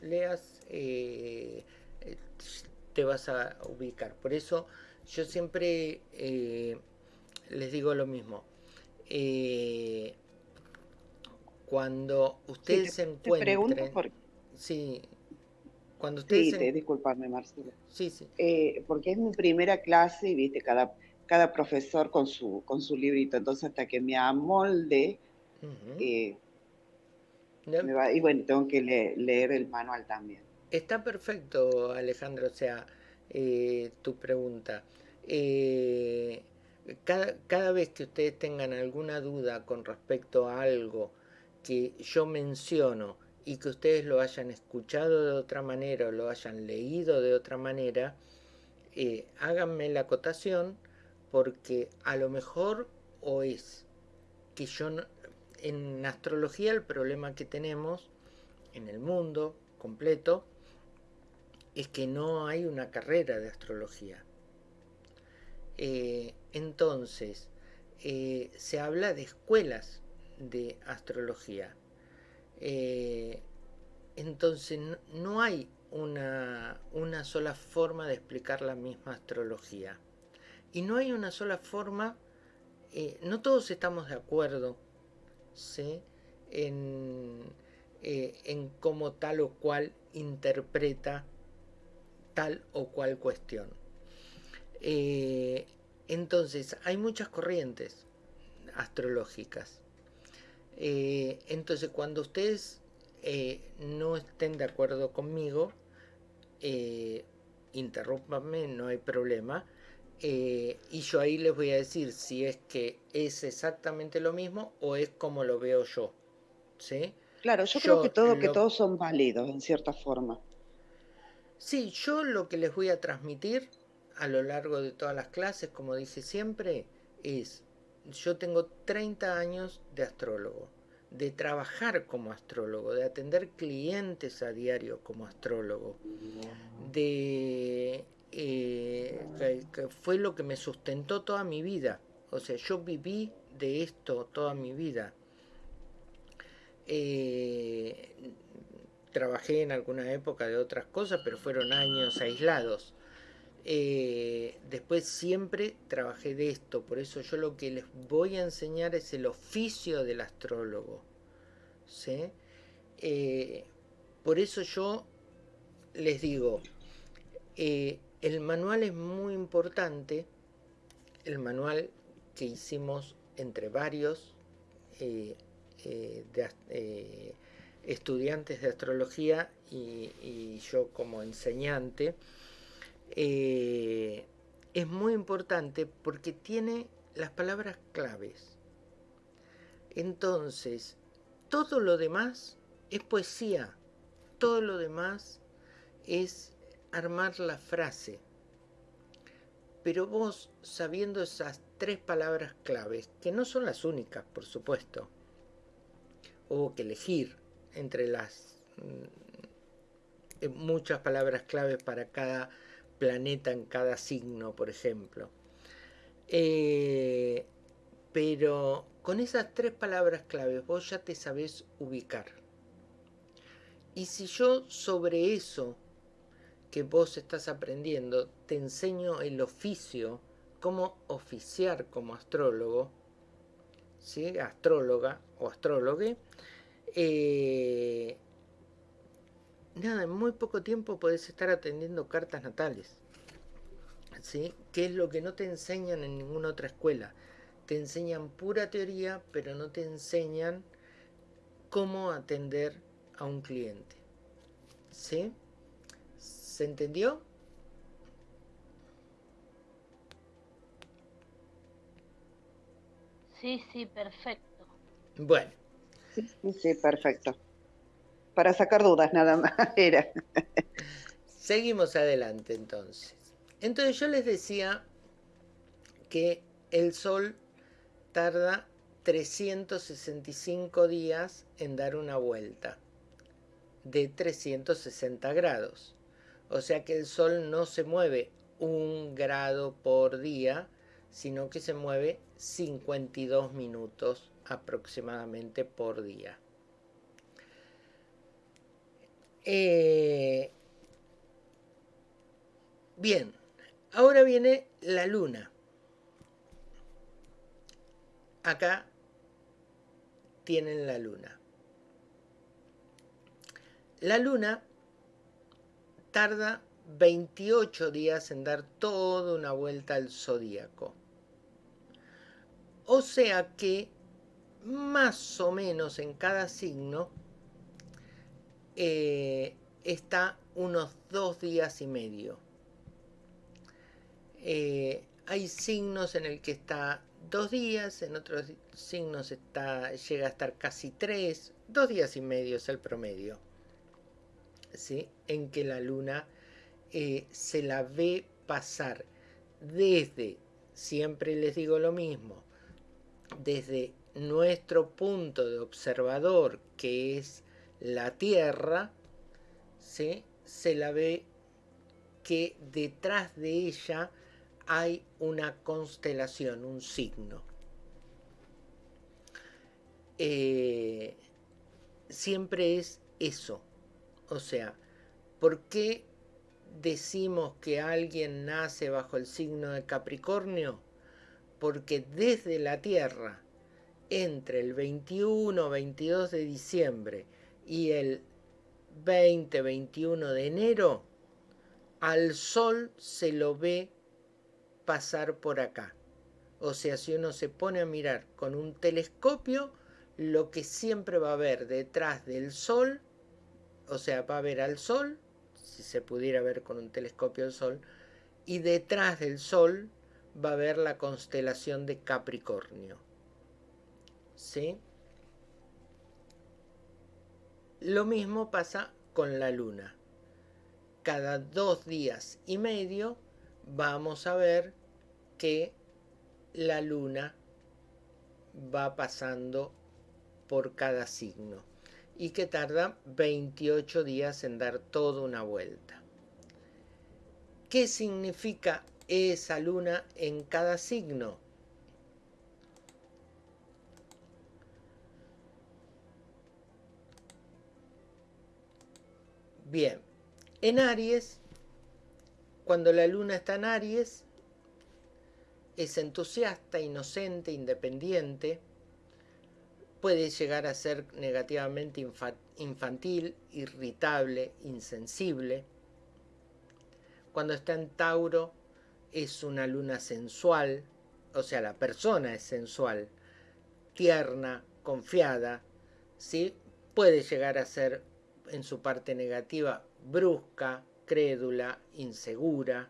leas, eh, eh, te vas a ubicar. Por eso yo siempre les digo lo mismo. cuando ustedes se encuentren... Sí, cuando ustedes... Sí, te, disculpadme, Marcelo. Sí, sí. porque es mi primera clase y, viste, cada cada profesor con su, con su librito. Entonces, hasta que me amolde, eh, y bueno, tengo que leer el manual también. Está perfecto, Alejandro, o sea, eh, tu pregunta. Eh, cada, cada, vez que ustedes tengan alguna duda con respecto a algo que yo menciono y que ustedes lo hayan escuchado de otra manera o lo hayan leído de otra manera, háganme la acotación porque a lo mejor o es que yo en astrología el problema que tenemos en el mundo completo es que no hay una carrera de astrología. Eh, entonces, eh, se habla de escuelas de astrología. Eh, entonces, no, hay una, una sola forma de explicar la misma astrología. Y no hay una sola forma, no todos estamos de acuerdo en, eh, en cómo tal o cual interpreta tal o cual cuestión. Eh, entonces, hay muchas corrientes astrológicas. entonces, cuando ustedes no estén de acuerdo conmigo, interrúmpanme, no hay problema. Eh, y yo ahí les voy a decir si es que es exactamente lo mismo o es como lo veo yo. ¿sí? Claro, yo, creo que, todo, que todos son válidos en cierta forma. Sí, yo lo que les voy a transmitir a lo largo de todas las clases, como dije siempre, es, yo tengo 30 años de astrólogo, de trabajar como astrólogo, de atender clientes a diario como astrólogo, de eh, que, fue lo que me sustentó toda mi vida. O sea, yo viví de esto toda mi vida. Eh, trabajé en alguna época de otras cosas, pero fueron años aislados. Eh, después siempre trabajé de esto, por eso yo lo que les voy a enseñar es el oficio del astrólogo. por eso yo les digo, el manual es muy importante, el manual que hicimos entre varios eh, eh, eh, estudiantes de astrología y, yo como enseñante, es muy importante porque tiene las palabras claves. Entonces, todo lo demás es poesía, todo lo demás es armar la frase. Pero vos, sabiendo esas tres palabras claves, que no son las únicas, por supuesto, hubo que elegir entre las mm, muchas palabras claves para cada planeta en cada signo, por ejemplo. Eh, pero con esas tres palabras claves vos ya te sabés ubicar. Y si yo sobre eso que vos estás aprendiendo, te enseño el oficio, cómo oficiar como astrólogo, ¿sí? astróloga o astrólogue. Eh, nada, en muy poco tiempo podés estar atendiendo cartas natales, ¿sí? que es lo que no te enseñan en ninguna otra escuela. Te enseñan pura teoría, pero no te enseñan cómo atender a un cliente. ¿Sí? ¿Se entendió? Sí, sí, perfecto. Bueno. Sí, perfecto. Para sacar dudas nada más [laughs] era. Seguimos adelante entonces. Entonces yo les decía que el Sol tarda 365 días en dar una vuelta de 360 grados. O sea que el Sol no se mueve un grado por día, sino que se mueve 52 minutos aproximadamente por día. Eh, bien, ahora viene la luna. Acá tienen la luna. La luna tarda 28 días en dar toda una vuelta al zodíaco. O sea que más o menos en cada signo eh, está unos dos días y medio. Eh, hay signos en el que está dos días, en otros signos está, llega a estar casi tres, dos días y medio es el promedio en que la luna eh, se la ve pasar desde, siempre les digo lo mismo, desde nuestro punto de observador, que es la Tierra, se la ve que detrás de ella hay una constelación, un signo. Eh, siempre es eso, o sea, ¿por qué decimos que alguien nace bajo el signo de Capricornio? Porque desde la Tierra, entre el 21-22 de diciembre y el 20-21 de enero, al Sol se lo ve pasar por acá. O sea, si uno se pone a mirar con un telescopio, lo que siempre va a ver detrás del Sol o sea, va a ver al Sol, si se pudiera ver con un telescopio el Sol, y detrás del Sol va a ver la constelación de Capricornio. Lo mismo pasa con la Luna. Cada dos días y medio vamos a ver que la Luna va pasando por cada signo y que tarda 28 días en dar toda una vuelta. ¿Qué significa esa luna en cada signo? Bien, en Aries, cuando la luna está en Aries, es entusiasta, inocente, independiente, puede llegar a ser negativamente infantil, irritable, insensible. Cuando está en Tauro es una luna sensual, o sea, la persona es sensual, tierna, confiada, ¿sí? puede llegar a ser en su parte negativa brusca, crédula, insegura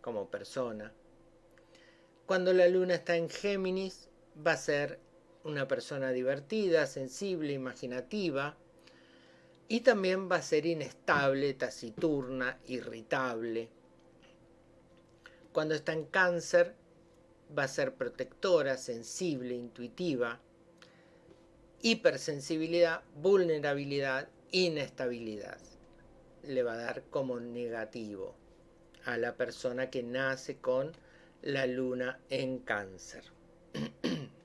como persona. Cuando la luna está en Géminis va a ser una persona divertida, sensible, imaginativa, y también va a ser inestable, taciturna, irritable. Cuando está en cáncer, va a ser protectora, sensible, intuitiva, hipersensibilidad, vulnerabilidad, inestabilidad. Le va a dar como negativo a la persona que nace con la luna en cáncer. [clears throat]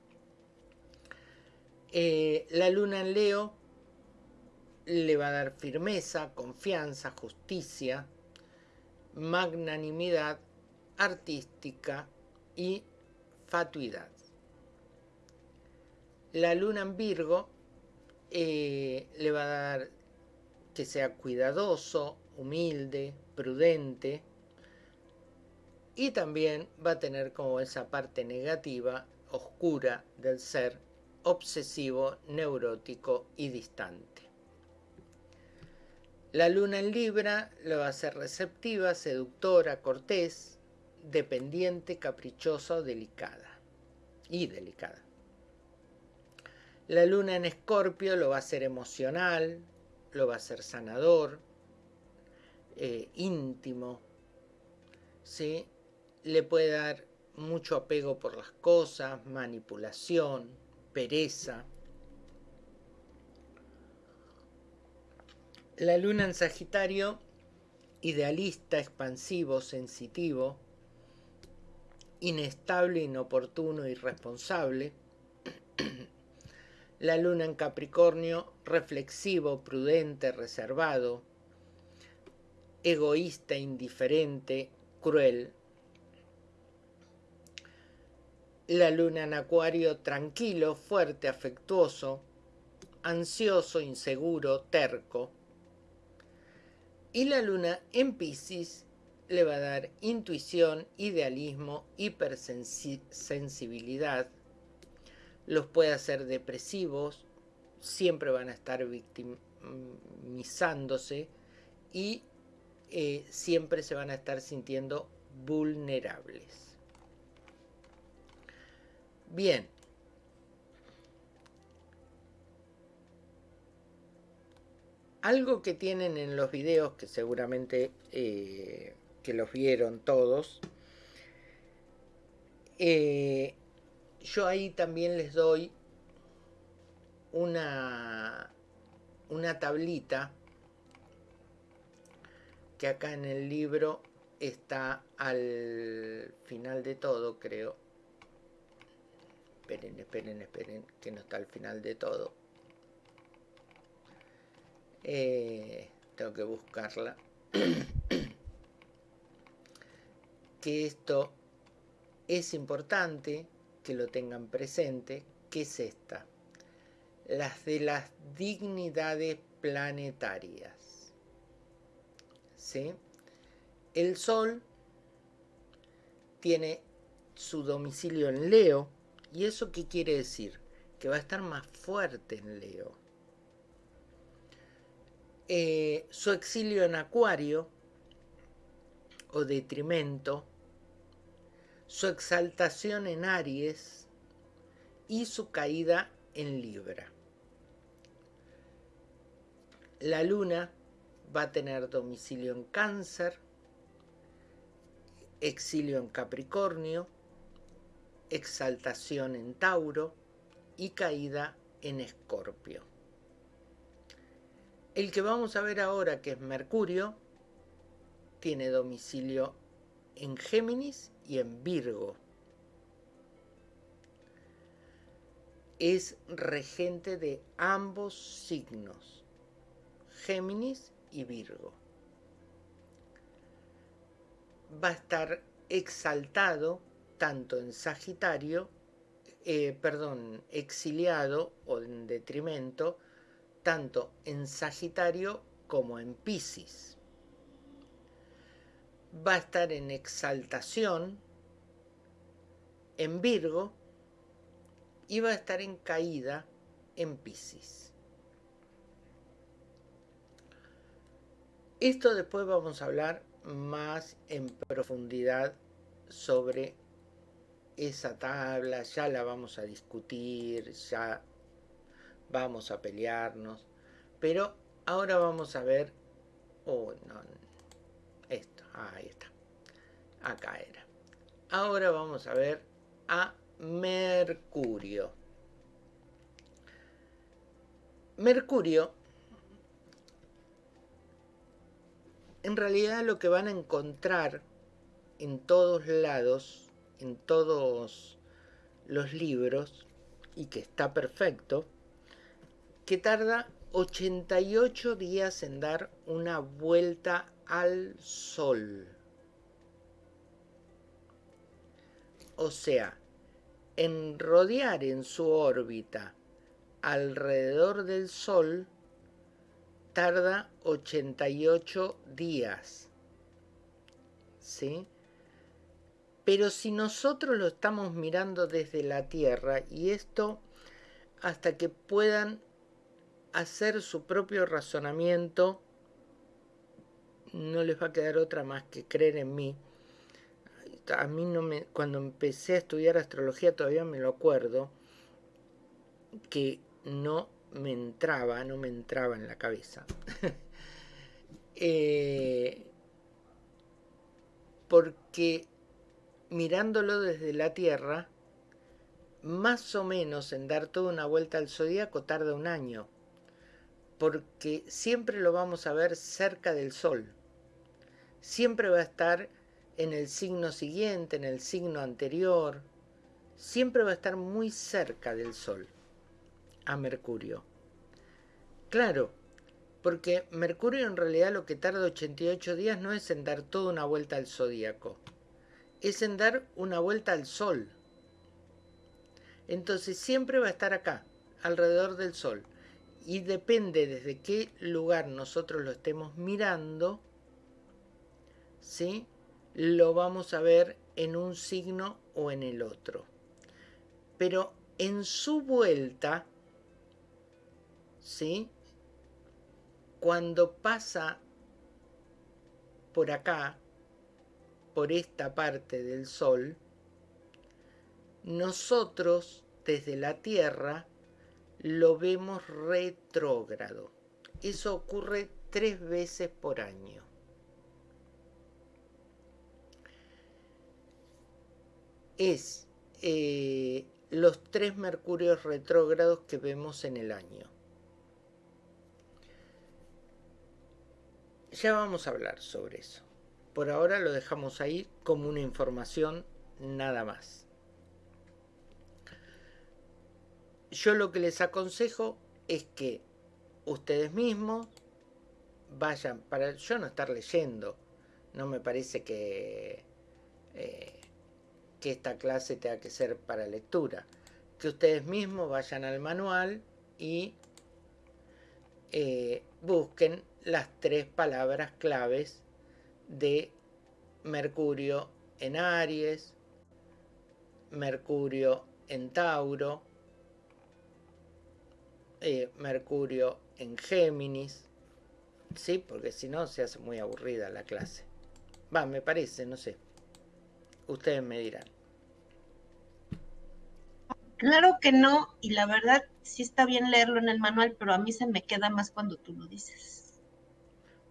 Eh, la luna en Leo le va a dar firmeza, confianza, justicia, magnanimidad artística y fatuidad. La luna en Virgo eh, le va a dar que sea cuidadoso, humilde, prudente y también va a tener como esa parte negativa, oscura del ser obsesivo, neurótico y distante. La luna en Libra lo va a ser receptiva, seductora, cortés, dependiente, caprichosa delicada. Y delicada. La luna en Escorpio lo va a ser emocional, lo va a ser sanador, eh, íntimo, ¿sí? le puede dar mucho apego por las cosas, manipulación, pereza. La luna en Sagitario, idealista, expansivo, sensitivo, inestable, inoportuno, irresponsable. La luna en Capricornio, reflexivo, prudente, reservado, egoísta, indiferente, cruel. La luna en Acuario, tranquilo, fuerte, afectuoso, ansioso, inseguro, terco. Y la luna en Pisces le va a dar intuición, idealismo, hipersensibilidad. Los puede hacer depresivos, siempre van a estar victimizándose y eh, siempre se van a estar sintiendo vulnerables. Bien. Algo que tienen en los videos, que seguramente eh, que los vieron todos, eh, yo ahí también les doy una, una tablita que acá en el libro está al final de todo, creo. Esperen, esperen, esperen, que no está al final de todo. Eh, tengo que buscarla. [coughs] que esto es importante que lo tengan presente, que es esta. Las de las dignidades planetarias. ¿Sí? El Sol tiene su domicilio en Leo. ¿Y eso qué quiere decir? Que va a estar más fuerte en Leo. Eh, su exilio en Acuario o detrimento, su exaltación en Aries y su caída en Libra. La luna va a tener domicilio en Cáncer, exilio en Capricornio, exaltación en Tauro y caída en Escorpio. El que vamos a ver ahora, que es Mercurio, tiene domicilio en Géminis y en Virgo. Es regente de ambos signos, Géminis y Virgo. Va a estar exaltado tanto en Sagitario, eh, perdón, exiliado o en detrimento, tanto en Sagitario como en Pisces. Va a estar en exaltación en Virgo y va a estar en caída en Pisces. Esto después vamos a hablar más en profundidad sobre esa tabla, ya la vamos a discutir, ya vamos a pelearnos, pero ahora vamos a ver, oh, no, ahí está, acá era. Ahora vamos a ver a Mercurio. Mercurio en realidad lo que van a encontrar en todos lados, en todos los libros, y que está perfecto, que tarda 88 días en dar una vuelta al Sol. O sea, en rodear en su órbita alrededor del Sol tarda 88 días. ¿Sí? Pero si nosotros lo estamos mirando desde la Tierra y esto hasta que puedan hacer su propio razonamiento, no les va a quedar otra más que creer en mí. A mí no me, cuando empecé a estudiar astrología todavía me lo acuerdo, que no me entraba, no me entraba en la cabeza. [laughs] Eh, porque mirándolo desde la Tierra, más o menos en dar toda una vuelta al zodíaco tarda un año, porque siempre lo vamos a ver cerca del Sol. Siempre va a estar en el signo siguiente, en el signo anterior, siempre va a estar muy cerca del Sol, a Mercurio. Claro, porque Mercurio en realidad lo que tarda 88 días no es en dar toda una vuelta al zodíaco, es en dar una vuelta al Sol. Entonces siempre va a estar acá, alrededor del Sol. Y depende desde qué lugar nosotros lo estemos mirando, ¿sí? lo vamos a ver en un signo o en el otro. Pero en su vuelta, ¿sí? Cuando pasa por acá, por esta parte del Sol, nosotros desde la Tierra lo vemos retrógrado. Eso ocurre tres veces por año. Es eh, los tres mercurios retrógrados que vemos en el año. Ya vamos a hablar sobre eso. Por ahora lo dejamos ahí como una información nada más. Yo lo que les aconsejo es que ustedes mismos vayan, para yo no estar leyendo, no me parece que eh, que esta clase tenga que ser para lectura. Que ustedes mismos vayan al manual y eh, busquen las tres palabras claves de Mercurio en Aries, Mercurio en Tauro, eh, Mercurio en Géminis, ¿sí? Porque si no se hace muy aburrida la clase. Va, me parece, no sé. Ustedes me dirán. Claro que no, y la verdad sí está bien leerlo en el manual, pero a mí se me queda más cuando tú lo dices.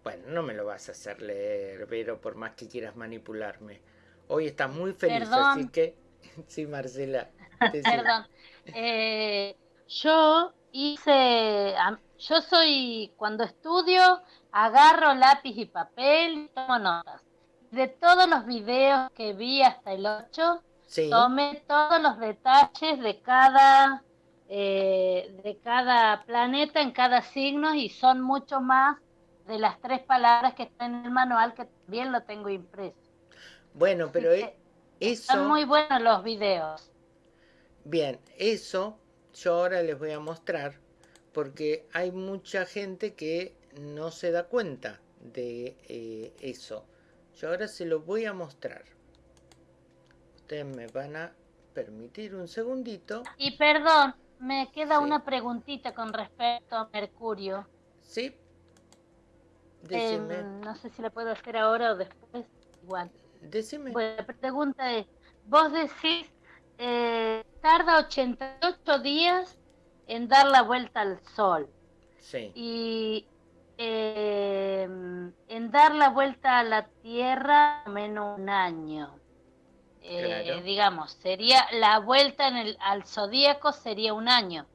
Bueno, no me lo vas a hacer leer, pero por más que quieras manipularme. Hoy estás muy feliz, así que... [laughs] Sí, Marcela. Perdón. Eh, yo hice... Yo soy... Cuando estudio, agarro lápiz y papel y tomo notas. De todos los videos que vi hasta el 8, Tome todos los detalles de cada, eh, de cada planeta en cada signo y son mucho más de las tres palabras que están en el manual que también lo tengo impreso. Bueno, pero e, eso... Son muy buenos los videos. Bien, eso yo ahora les voy a mostrar porque hay mucha gente que no se da cuenta de eh, eso. Yo ahora se lo voy a mostrar me van a permitir un segundito. Y perdón, me queda una preguntita con respecto a Mercurio. Sí. Decime. no sé si la puedo hacer ahora o después. Igual. Decime. Bueno, la pregunta es, vos decís, eh, tarda 88 días en dar la vuelta al Sol. Sí. Y eh, en dar la vuelta a la Tierra menos un año. Eh, digamos, sería la vuelta en el, al zodíaco sería un año.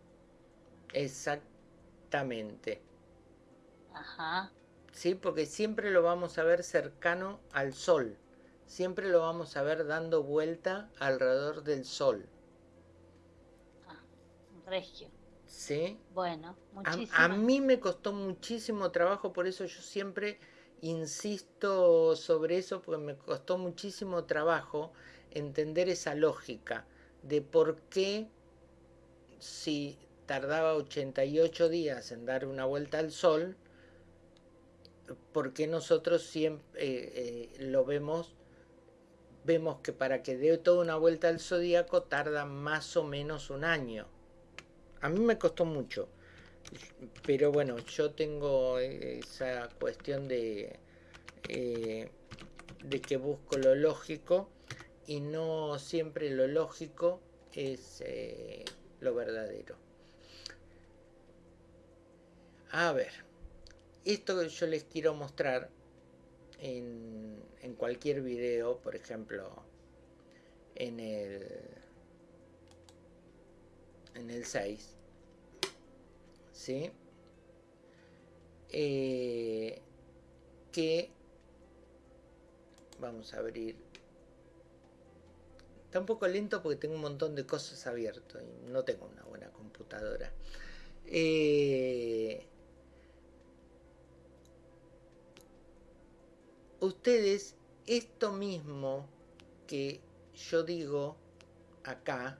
Exactamente. Ajá. Sí, porque siempre lo vamos a ver cercano al sol. Siempre lo vamos a ver dando vuelta alrededor del sol. Ah, regio. Sí. Bueno, muchísimo. A, a mí me costó muchísimo trabajo, por eso yo siempre insisto sobre eso, porque me costó muchísimo trabajo entender esa lógica de por qué si tardaba 88 días en dar una vuelta al Sol, por qué nosotros siempre eh, eh, lo vemos, vemos que para que dé toda una vuelta al zodíaco tarda más o menos un año. A mí me costó mucho, pero bueno, yo tengo esa cuestión de, eh, de que busco lo lógico y no siempre lo lógico es eh, lo verdadero. A ver, esto que yo les quiero mostrar en, en cualquier video, por ejemplo, en el en el 6 ¿sí? Eh, que vamos a abrir está un poco lento porque tengo un montón de cosas abiertas y no tengo una buena computadora eh, ustedes esto mismo que yo digo acá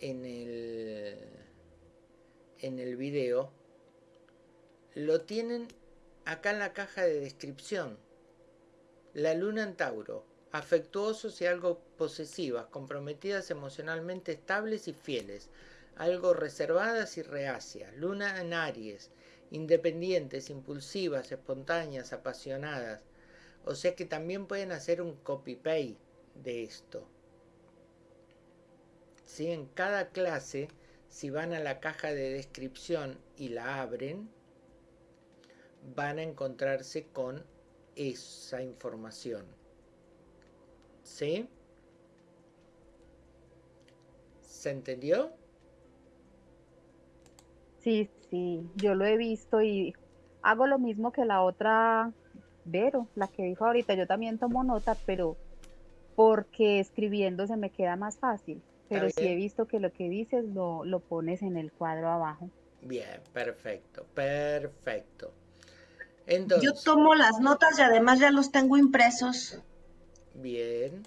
en el en el video lo tienen acá en la caja de descripción. La luna en Tauro afectuosos y algo posesivas comprometidas emocionalmente estables y fieles algo reservadas y reacias. Luna en Aries independientes impulsivas espontáneas apasionadas. O sea que también pueden hacer un copy-paste de esto. ¿Sí? En cada clase, si van a la caja de descripción y la abren, van a encontrarse con esa información. ¿Sí? ¿Se entendió? Sí, sí, yo lo he visto y hago lo mismo que la otra Vero, la que dijo ahorita, yo también tomo nota, pero porque escribiendo se me queda más fácil. Pero sí he visto que lo que dices lo, lo pones en el cuadro abajo. Bien, perfecto, perfecto. Entonces, Yo tomo las notas y además ya los tengo impresos. Bien.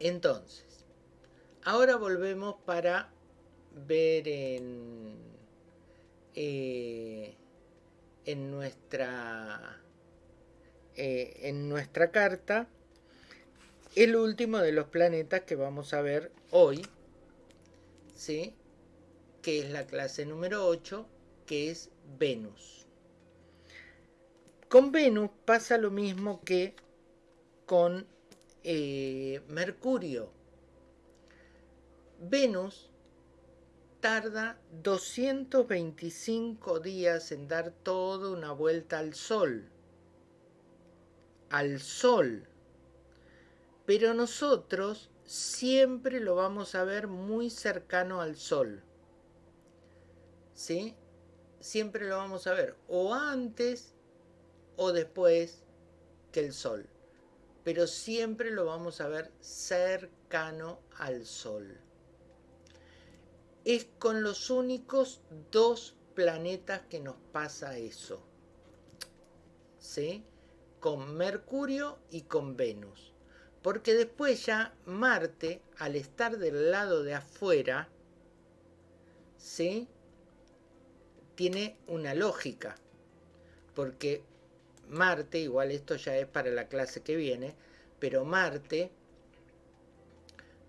Entonces, ahora volvemos para ver en, eh, en nuestra eh, en nuestra carta el último de los planetas que vamos a ver hoy ¿sí? que es la clase número 8 que es Venus con Venus pasa lo mismo que con eh, Mercurio Venus tarda 225 días en dar toda una vuelta al Sol. Al Sol. Pero nosotros siempre lo vamos a ver muy cercano al Sol. ¿Sí? Siempre lo vamos a ver o antes o después que el Sol. Pero siempre lo vamos a ver cercano al Sol es con los únicos dos planetas que nos pasa eso. ¿Sí? Con Mercurio y con Venus. Porque después ya Marte, al estar del lado de afuera, ¿sí? Tiene una lógica. Porque Marte, igual esto ya es para la clase que viene, pero Marte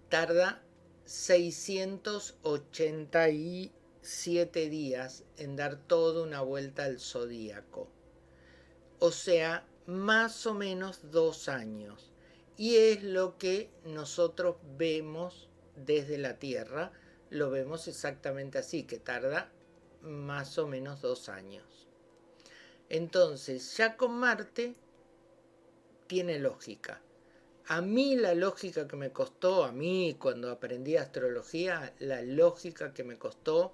tarda 687 días en dar toda una vuelta al zodíaco. O sea, más o menos dos años. Y es lo que nosotros vemos desde la Tierra. Lo vemos exactamente así, que tarda más o menos dos años. Entonces, ya con Marte tiene lógica. A mí la lógica que me costó, a mí cuando aprendí astrología, la lógica que me costó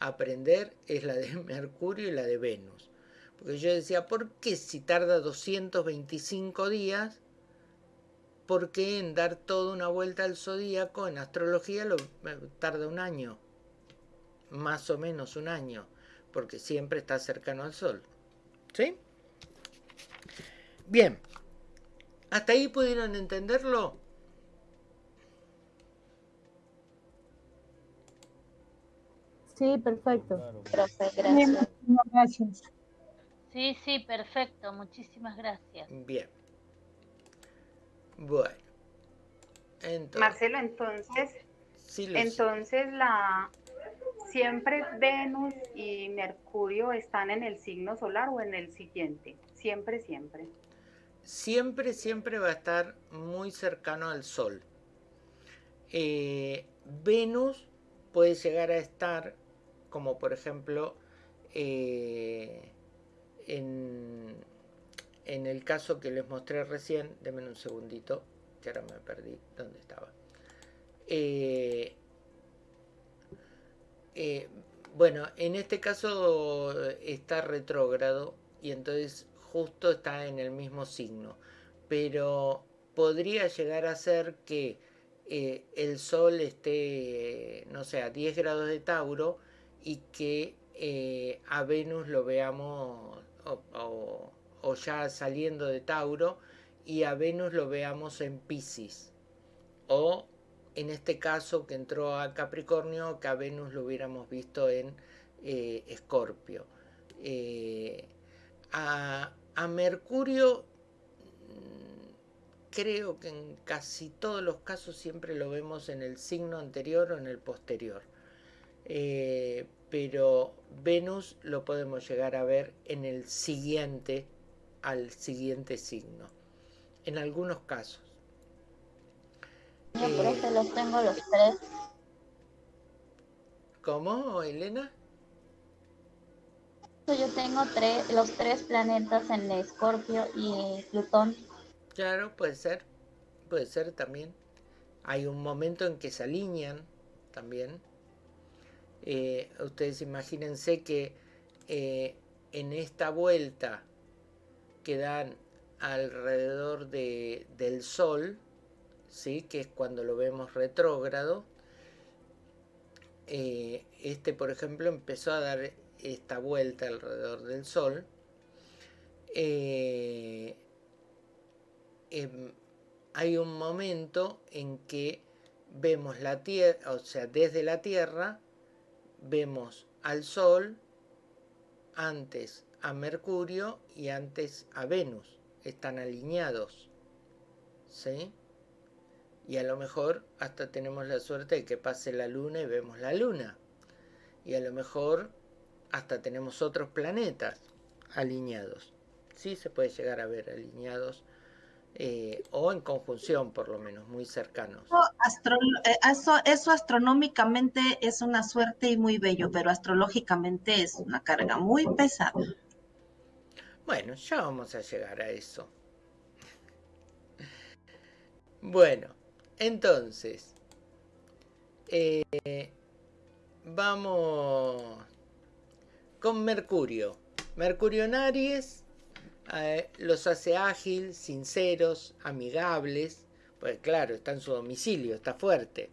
aprender es la de [laughs] Mercurio y la de Venus. Porque yo decía, ¿por qué si tarda 225 días? ¿Por qué en dar toda una vuelta al zodíaco en astrología lo, tarda un año? Más o menos un año, porque siempre está cercano al Sol. ¿Sí? Bien, ¿Hasta ahí pudieron entenderlo? Sí, perfecto. gracias. Sí, sí, perfecto. Muchísimas gracias. Bien. Bueno. Entonces, Marcelo, entonces, entonces la siempre Venus y Mercurio están en el signo solar o en el siguiente. Siempre, siempre siempre, siempre va a estar muy cercano al Sol. Eh, Venus puede llegar a estar, como por ejemplo, eh, en, en el caso que les mostré recién, denme un segundito, que ahora me perdí dónde estaba. Eh, eh, bueno, en este caso está retrógrado y entonces justo está en el mismo signo, pero podría llegar a ser que eh, el Sol esté, no sé, a 10 grados de Tauro y que a Venus lo veamos o, ya saliendo de Tauro y a Venus lo veamos en Pisces. O en este caso que entró a Capricornio, que a Venus lo hubiéramos visto en eh, Escorpio. a, a Mercurio creo que en casi todos los casos siempre lo vemos en el signo anterior o en el posterior. Eh, pero Venus lo podemos llegar a ver en el siguiente, al siguiente signo. En algunos casos. Yo por eso los tengo los tres. ¿Cómo, Elena? Yo tengo tres, los tres planetas en Escorpio y Plutón. Claro, puede ser. Puede ser también. Hay un momento en que se alinean también. Eh, ustedes imagínense que eh, en esta vuelta que dan alrededor de, del Sol, ¿sí? que es cuando lo vemos retrógrado, eh, este por ejemplo empezó a dar esta vuelta alrededor del Sol, Em, hay un momento en que vemos la Tierra, o sea, desde la Tierra, vemos al Sol, antes a Mercurio y antes a Venus. Están alineados. ¿Sí? Y a lo mejor hasta tenemos la suerte de que pase la luna y vemos la luna. Y a lo mejor hasta tenemos otros planetas alineados. Sí se puede llegar a ver alineados eh, o en conjunción por lo menos, muy cercanos. Eh, eso, eso, astronómicamente es una suerte y muy bello, pero astrológicamente es una carga muy pesada. Bueno, ya vamos a llegar a eso. Bueno, entonces, eh, vamos con Mercurio. Mercurio en Aries eh, los hace ágil, sinceros, amigables, pues claro, está en su domicilio, está fuerte.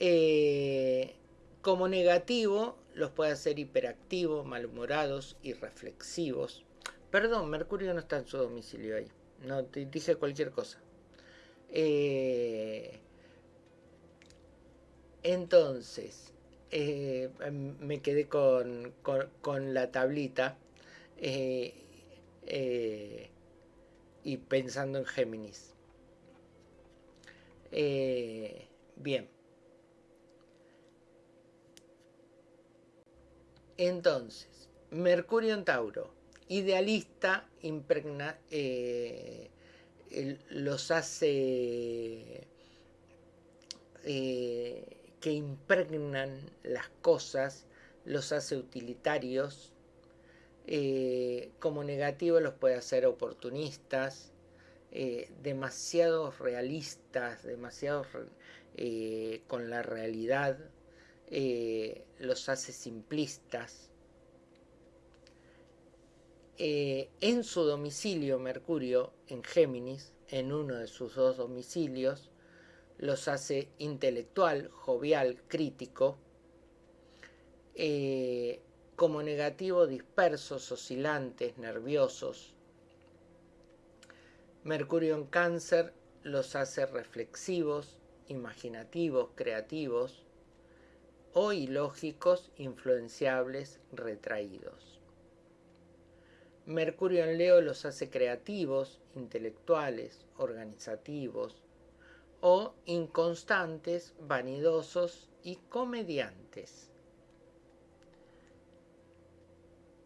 Eh, como negativo, los puede hacer hiperactivos, malhumorados y reflexivos. Perdón, Mercurio no está en su domicilio ahí. No te dije cualquier cosa. Eh, entonces, me quedé con, con la tablita. Eh, y pensando en Géminis. Eh, bien. Entonces, Mercurio en Tauro, idealista, impregna, eh, los hace que impregnan las cosas, los hace utilitarios, eh, como negativo los puede hacer oportunistas, eh, demasiados realistas, demasiados eh, con la realidad, los hace simplistas. En su domicilio Mercurio, en Géminis, en uno de sus dos domicilios, los hace intelectual, jovial, crítico, como negativo dispersos, oscilantes, nerviosos. Mercurio en cáncer los hace reflexivos, imaginativos, creativos o ilógicos, influenciables, retraídos. Mercurio en Leo los hace creativos, intelectuales, organizativos o inconstantes, vanidosos y comediantes.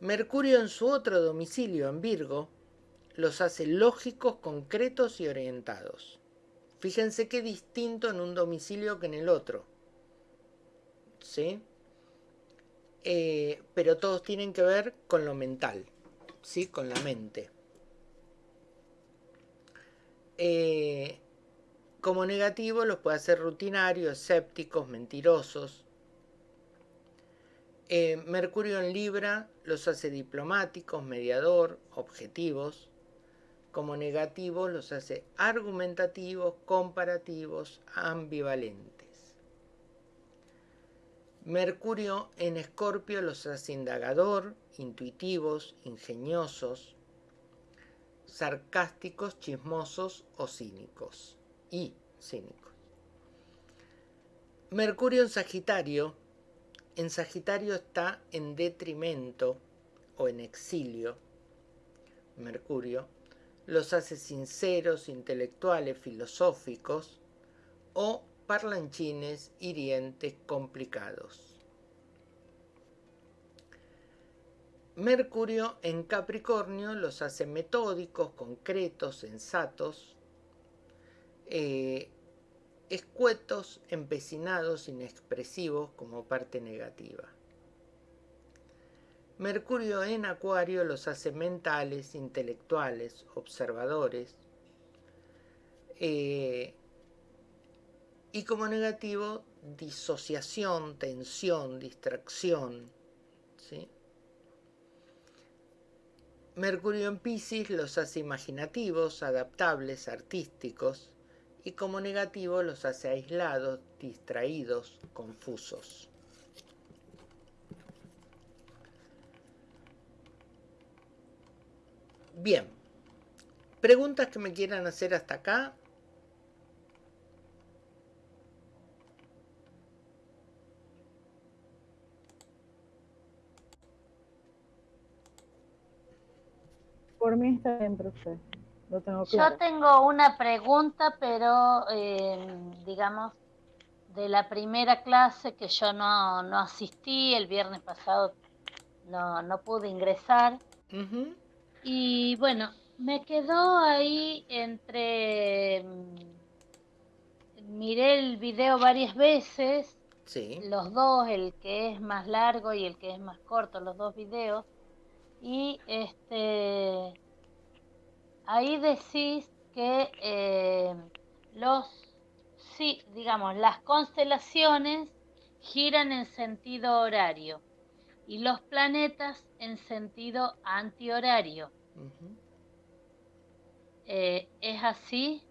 Mercurio en su otro domicilio, en Virgo, los hace lógicos, concretos y orientados. Fíjense qué distinto en un domicilio que en el otro. ¿Sí? Eh, pero todos tienen que ver con lo mental, ¿sí? Con la mente. Eh, como negativo los puede hacer rutinarios, escépticos, mentirosos. Eh, Mercurio en Libra los hace diplomáticos, mediador, objetivos. Como negativo los hace argumentativos, comparativos, ambivalentes. Mercurio en Escorpio los hace indagador, intuitivos, ingeniosos, sarcásticos, chismosos o cínicos y cínicos. Mercurio en Sagitario. En Sagitario está en detrimento o en exilio. Mercurio los hace sinceros, intelectuales, filosóficos o parlanchines, hirientes, complicados. Mercurio en Capricornio los hace metódicos, concretos, sensatos, eh, escuetos, empecinados, inexpresivos como parte negativa. Mercurio en Acuario los hace mentales, intelectuales, observadores. Eh, y como negativo, disociación, tensión, distracción. Mercurio en Pisces los hace imaginativos, adaptables, artísticos y como negativo los hace aislados, distraídos, confusos. Bien, preguntas que me quieran hacer hasta acá. Por mí está bien, profe. Yo tengo una pregunta, pero eh, digamos, de la primera clase que yo no, no asistí, el viernes pasado no, no pude ingresar. Y bueno, me quedó ahí entre... Miré el video varias veces, los dos, el que es más largo y el que es más corto, los dos videos. Y este ahí decís que eh, los, sí, digamos, las constelaciones giran en sentido horario y los planetas en sentido antihorario. Eh, ¿Es así?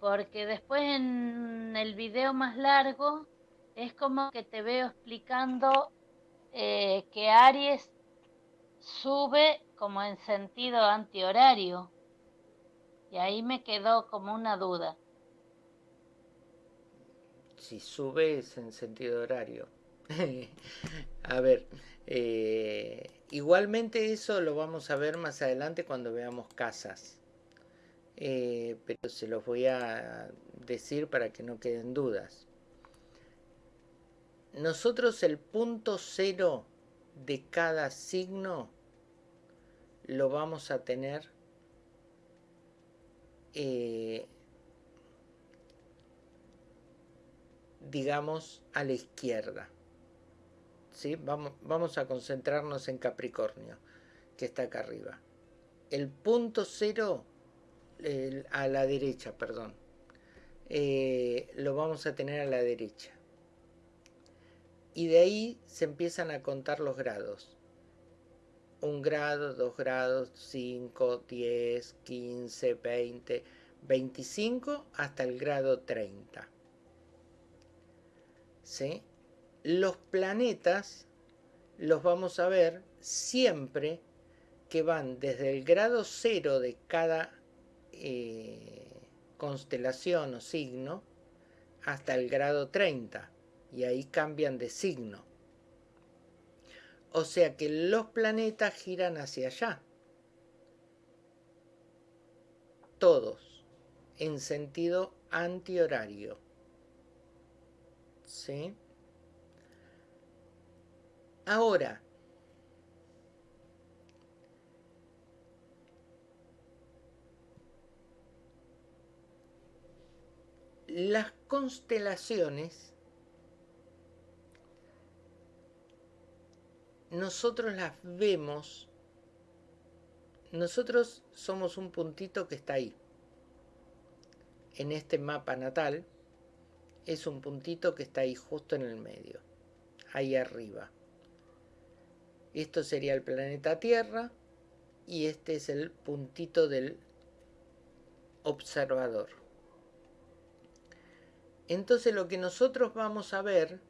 Porque después en el video más largo es como que te veo explicando eh, que Aries sube como en sentido antihorario. Y ahí me quedó como una duda. Si subes en sentido horario. [laughs] a ver, eh, igualmente eso lo vamos a ver más adelante cuando veamos casas. Eh, pero se los voy a decir para que no queden dudas. Nosotros el punto cero de cada signo lo vamos a tener eh, digamos, a la izquierda. ¿Sí? Vamos, vamos a concentrarnos en Capricornio, que está acá arriba. El punto cero, a la derecha, perdón, eh, lo vamos a tener a la derecha. Y de ahí se empiezan a contar los grados. Un grado, dos grados, 5, 10, 15, 20, 25 hasta el grado 30. ¿Sí? Los planetas los vamos a ver siempre que van desde el grado 0 de cada eh, constelación o signo hasta el grado 30 y ahí cambian de signo. O sea que los planetas giran hacia allá. Todos. En sentido antihorario. ¿Sí? Ahora, las constelaciones nosotros las vemos, nosotros somos un puntito que está ahí. en este mapa natal es un puntito que está ahí justo en el medio, ahí arriba. Esto sería el planeta Tierra y este es el puntito del observador. Entonces lo que nosotros vamos a ver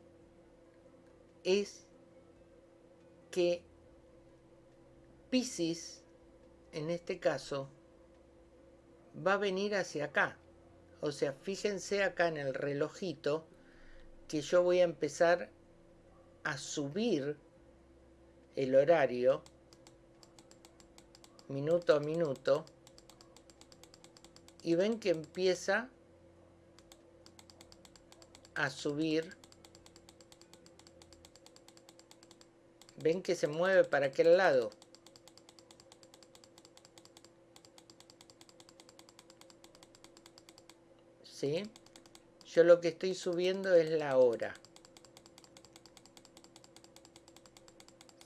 es que en este caso, va a venir hacia acá. O sea, fíjense acá en el relojito que yo voy a empezar a subir el horario minuto a minuto y ven que empieza a subir ven que se mueve para aquel lado ¿sí? yo lo que estoy subiendo es la hora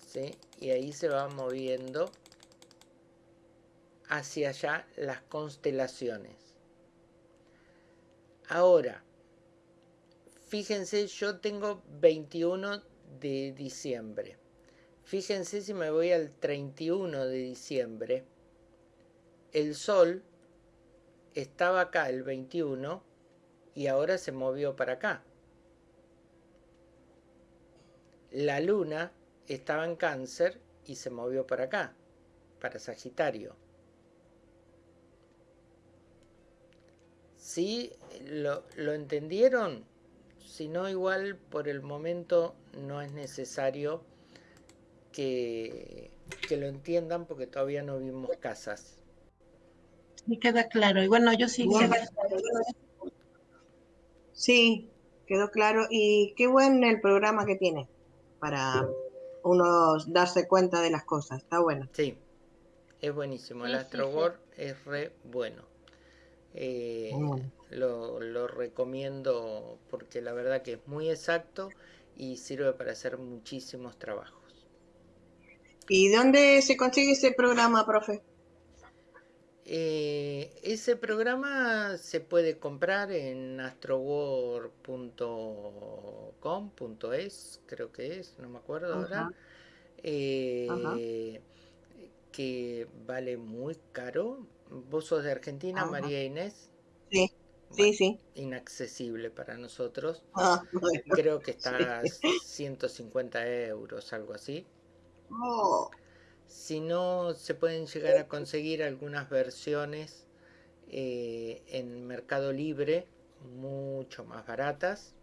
¿sí? y ahí se va moviendo hacia allá las constelaciones ahora fíjense, yo tengo 21 de diciembre. Fíjense si me voy al 31 de diciembre. El sol estaba acá el 21 y ahora se movió para acá. La luna estaba en cáncer y se movió para acá, para Sagitario. ¿Sí? ¿Lo, lo entendieron? Si no, igual por el momento no es necesario que, que lo entiendan porque todavía no vimos casas. Sí, queda claro. Y bueno, yo sí. Sí, quedó claro. Y qué bueno el programa que tiene para uno darse cuenta de las cosas. Está bueno. Sí, es buenísimo. El Astrobor es re bueno. Eh, lo, recomiendo porque la verdad que es muy exacto y sirve para hacer muchísimos trabajos. ¿Y dónde se consigue ese programa, profe? Eh, ese programa se puede comprar en astroword.com.es, creo que es, no me acuerdo ahora. Eh, que vale muy caro. ¿Vos sos de Argentina, María Inés? Sí. Sí, sí. Inaccesible para nosotros. Ah, [laughs] Creo que está a 150 euros, algo así. Oh. Si no, se pueden llegar a conseguir algunas versiones eh, en Mercado Libre, mucho más baratas.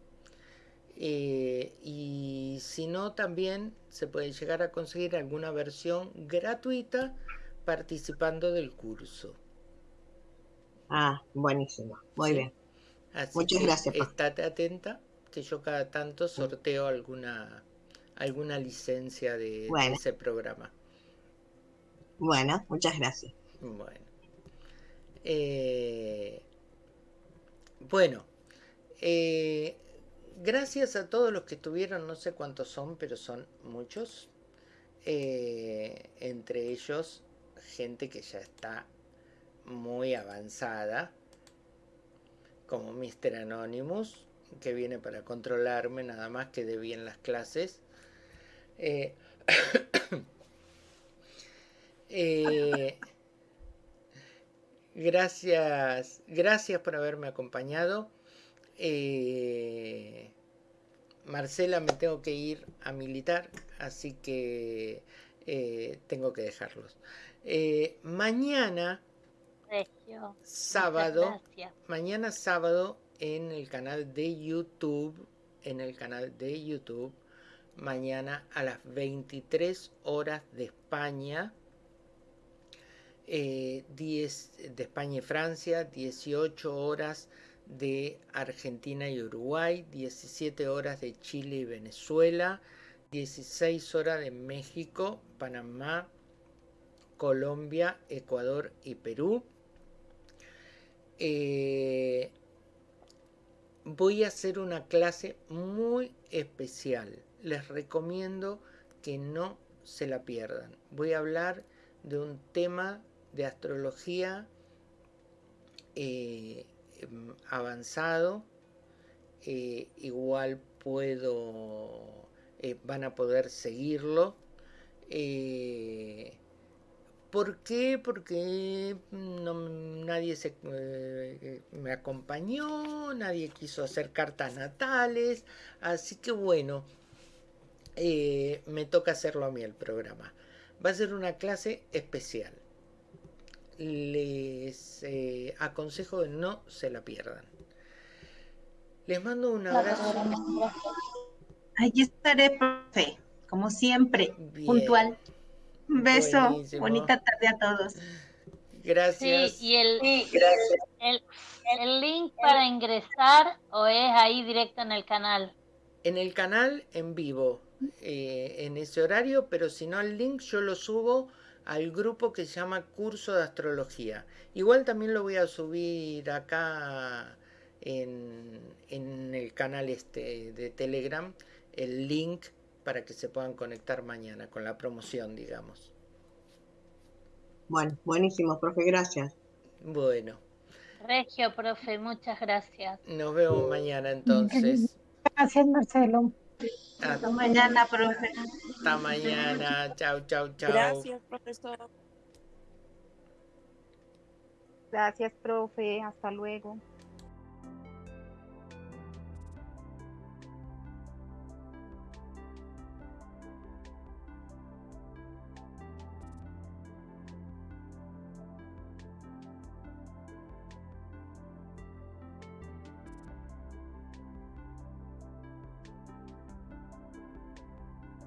Eh, y si no, también se puede llegar a conseguir alguna versión gratuita participando del curso. Ah, buenísimo. Muy bien. Muchas gracias. Estate atenta que yo cada tanto sorteo alguna alguna licencia de, ese programa. Bueno, muchas gracias. Bueno. Eh, bueno, eh, gracias a todos los que estuvieron, no sé cuántos son, pero son muchos. Eh, entre ellos, gente que ya está muy avanzada, como Mr. Anonymous, que viene para controlarme nada más que de bien las clases. Eh, [coughs] eh, gracias, gracias por haberme acompañado. Eh, Marcela, me tengo que ir a militar, así que tengo que dejarlos. mañana Sábado, mañana sábado en el canal de YouTube, en el canal de YouTube, mañana a las 23 horas de España, 10 eh, de España y Francia, 18 horas de Argentina y Uruguay, 17 horas de Chile y Venezuela, 16 horas de México, Panamá, Colombia, Ecuador y Perú. Eh, voy a hacer una clase muy especial. Les recomiendo que no se la pierdan. Voy a hablar de un tema de astrología eh, em, avanzado, eh, igual puedo, eh, van a poder seguirlo. ¿Por qué? Porque nadie se, me acompañó, nadie quiso hacer cartas natales, así que bueno, me toca hacerlo a mí el programa. Va a ser una clase especial les eh, aconsejo que no se la pierdan. Les mando un abrazo. Ahí estaré, profe, como siempre, puntual. Un beso, bonita tarde a todos. Gracias. Sí, y el, El, link para ingresar o es ahí directo en el canal. En el canal en vivo, eh, en ese horario, pero si no el link yo lo subo al grupo que se llama Curso de Astrología. Igual también lo voy a subir acá en, el canal este de Telegram, el link para que se puedan conectar mañana con la promoción, digamos. Bueno, buenísimo, profe, gracias. Bueno. Regio, profe, muchas gracias. Nos vemos mañana entonces. [laughs] Gracias, Marcelo. Hasta mañana, profe. Hasta mañana. Chao, chao, chao. Gracias, profesor. Gracias, profe. Hasta luego.